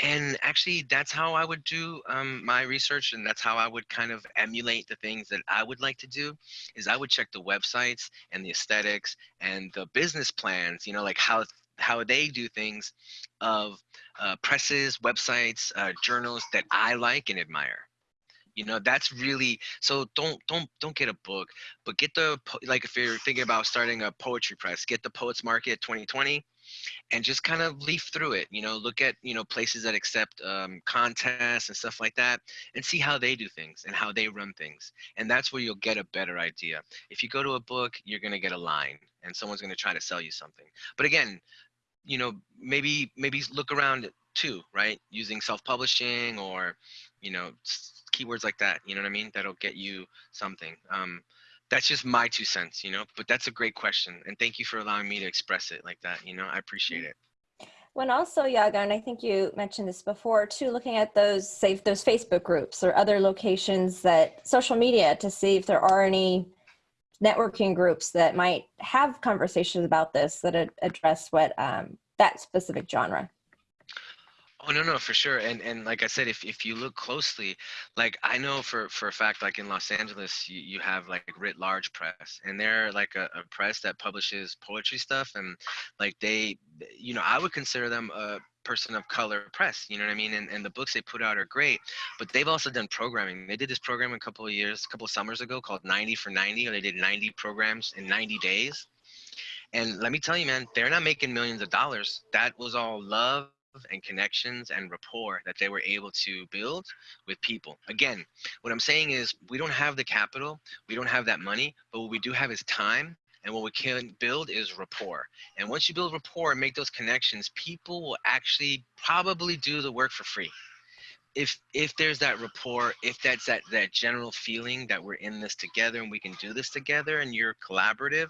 And actually, that's how I would do um, my research, and that's how I would kind of emulate the things that I would like to do. Is I would check the websites and the aesthetics and the business plans. You know, like how how they do things of uh, presses, websites, uh, journals that I like and admire. You know, that's really so. Don't don't don't get a book, but get the like if you're thinking about starting a poetry press, get the Poets Market 2020 and just kind of leaf through it you know look at you know places that accept um, contests and stuff like that and see how they do things and how they run things and that's where you'll get a better idea. If you go to a book you're going to get a line and someone's going to try to sell you something. But again you know maybe maybe look around too right? Using self-publishing or you know keywords like that you know what i mean? That'll get you something. Um, that's just my two cents, you know. But that's a great question, and thank you for allowing me to express it like that. You know, I appreciate it. When also, Yago, and I think you mentioned this before too, looking at those, say, those Facebook groups or other locations that social media to see if there are any networking groups that might have conversations about this that address what um, that specific genre. Oh no, no, for sure. And and like I said, if if you look closely, like I know for for a fact, like in Los Angeles, you, you have like Writ Large Press, and they're like a, a press that publishes poetry stuff, and like they, you know, I would consider them a person of color press. You know what I mean? And and the books they put out are great, but they've also done programming. They did this program a couple of years, a couple of summers ago called 90 for 90, or they did 90 programs in 90 days And let me tell you, man, they're not making millions of dollars. That was all love and connections and rapport that they were able to build with people. Again, what I'm saying is we don't have the capital, we don't have that money, but what we do have is time and what we can build is rapport. And once you build rapport and make those connections, people will actually probably do the work for free. If if there's that rapport, if that's that that general feeling that we're in this together and we can do this together and you're collaborative,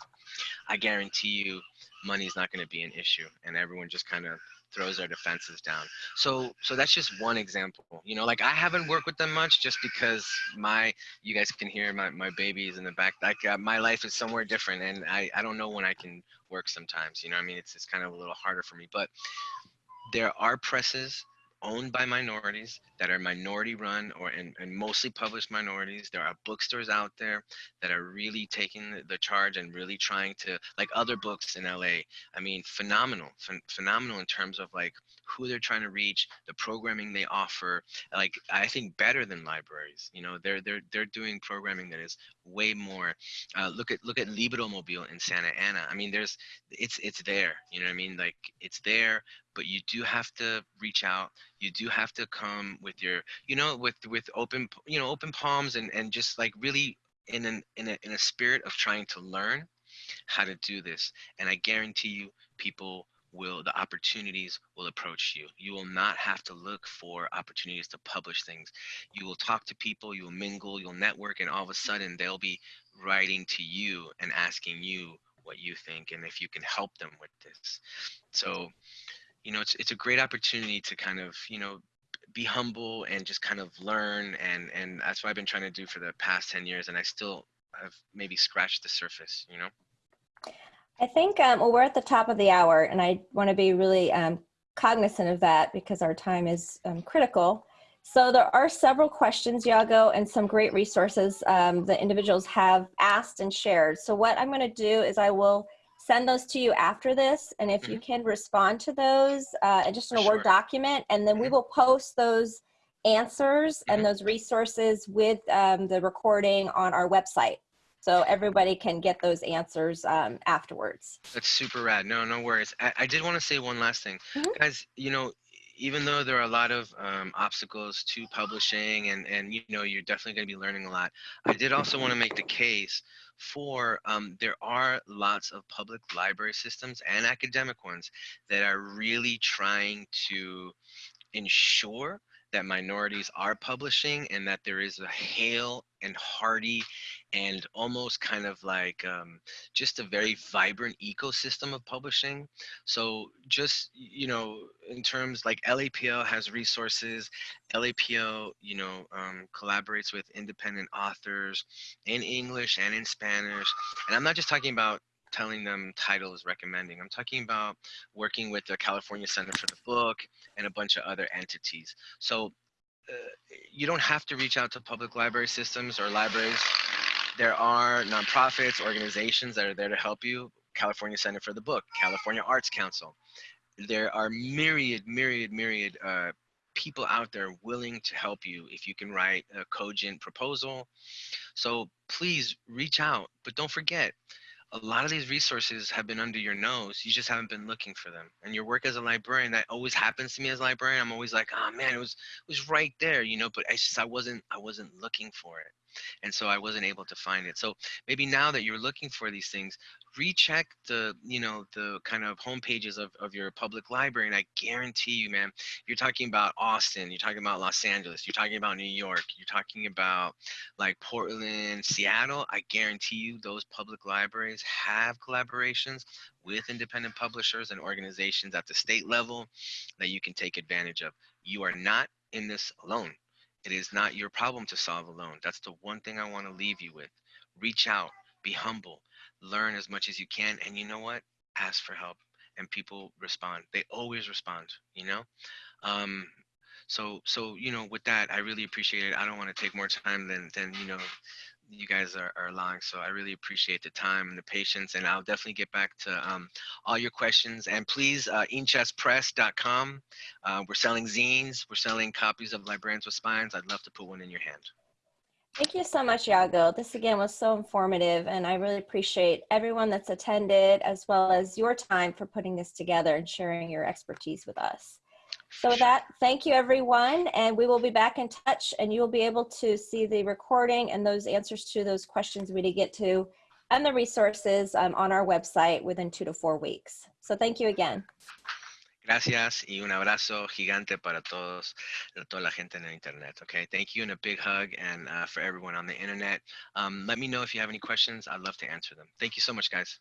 I guarantee you money's not going to be an issue and everyone just kind of throws their defenses down. So so that's just one example. You know, like I haven't worked with them much just because my you guys can hear my my babies in the back. Like uh, my life is somewhere different, and I I don't know when I can work sometimes. You know, I mean it's it's kind of a little harder for me, but there are presses owned by minorities that are minority run or and, and mostly published minorities. There are bookstores out there that are really taking the, charge and really trying to like other books in LA. I mean, phenomenal, ph phenomenal in terms of like who they're trying to reach, the programming they offer. Like I think better than libraries. You know, they're they're they're doing programming that is way more. Uh, look at look at LibroMobile in Santa Ana. I mean, there's it's it's there. You know what I mean? Like it's there but you do have to reach out you do have to come with your you know with with open you know open palms and and just like really in an in a, in a spirit of trying to learn how to do this and i guarantee you people will the opportunities will approach you. You will not have to look for opportunities to publish things. You will talk to people you will mingle you'll network and all of a sudden they'll be writing to you and asking you what you think and if you can help them with this. So you know, it's it's a great opportunity to kind of, you know, be humble and just kind of learn and and that's what I've been trying to do for the past 10 years and I still have maybe scratched the surface, you know. I think um, well we're at the top of the hour and I want to be really um, cognizant of that because our time is um, critical. So there are several questions, Yago, and some great resources um, that individuals have asked and shared. So what I'm going to do is I will send those to you after this. And if you Mhm. can respond to those, uh, just in a Sure. Word document, and then we Mhm. will post those answers and those resources with um, the recording on our website. So everybody can get those answers um, afterwards. That's super rad. No, no worries. I, I did want to say one last thing. Guys, you know, even though there are a lot of um, obstacles to publishing and, and, you know, you're definitely going to be learning a lot, I did also want to make the case for um, there are lots of public library systems and academic ones that are really trying to ensure that minorities are publishing and that there is a hale and hearty and almost kind of like um, just a very vibrant ecosystem of publishing. So just, you know, in terms like LAPL has resources, LAPL, you know, um, collaborates with independent authors in English and in Spanish. And I'm not just talking about telling them titles recommending. I'm talking about working with the California Center for the Book and a bunch of other entities. So uh, you don't have to reach out to public library systems or libraries. There are nonprofits, organizations that are there to help you. California Center for the Book, California Arts Council. There are myriad, myriad, myriad uh, people out there willing to help you if you can write a cogent proposal. So please reach out, but don't forget, a lot of these resources have been under your nose. You just haven't been looking for them. And your work as a librarian, that always happens to me as a librarian. I'm always like, oh man, it was it was right there, you know, but I just I wasn't I wasn't looking for it. And so I wasn't able to find it. So maybe now that you're looking for these things, recheck the, you know, the kind of home pages of, of your public library. And I guarantee you, man, you're talking about Austin, you're talking about Los Angeles, you're talking about New York, you're talking about like Portland, Seattle. I guarantee you those public libraries have collaborations with independent publishers and organizations at the state level that you can take advantage of. You are not in this alone. It is not your problem to solve alone. That's the one thing I want to leave you with. Reach out, be humble, learn as much as you can, and you know what? Ask for help, and people respond. They always respond. You know. Um, so so you know with that i really appreciate it i don't want to take more time than than you know you guys are, are allowing so i really appreciate the time and the patience and i'll definitely get back to um, all your questions and please uh, hinchaspress.com uh, we're selling zines we're selling copies of librarians with spines i'd love to put one in your hand Thank you so much, Yago. This again was so informative, and I really appreciate everyone that's attended as well as your time for putting this together and sharing your expertise with us. So with that, thank you everyone, and we will be back in touch and you will be able to see the recording and those answers to those questions we did get to and the resources um, on our website within two to four weeks. So thank you again. Gracias y un abrazo gigante para todos, toda la gente en el internet. Okay, thank you and a big hug, and uh, for everyone on the internet. Um, let me know if you have any questions. I'd love to answer them. Thank you so much, guys.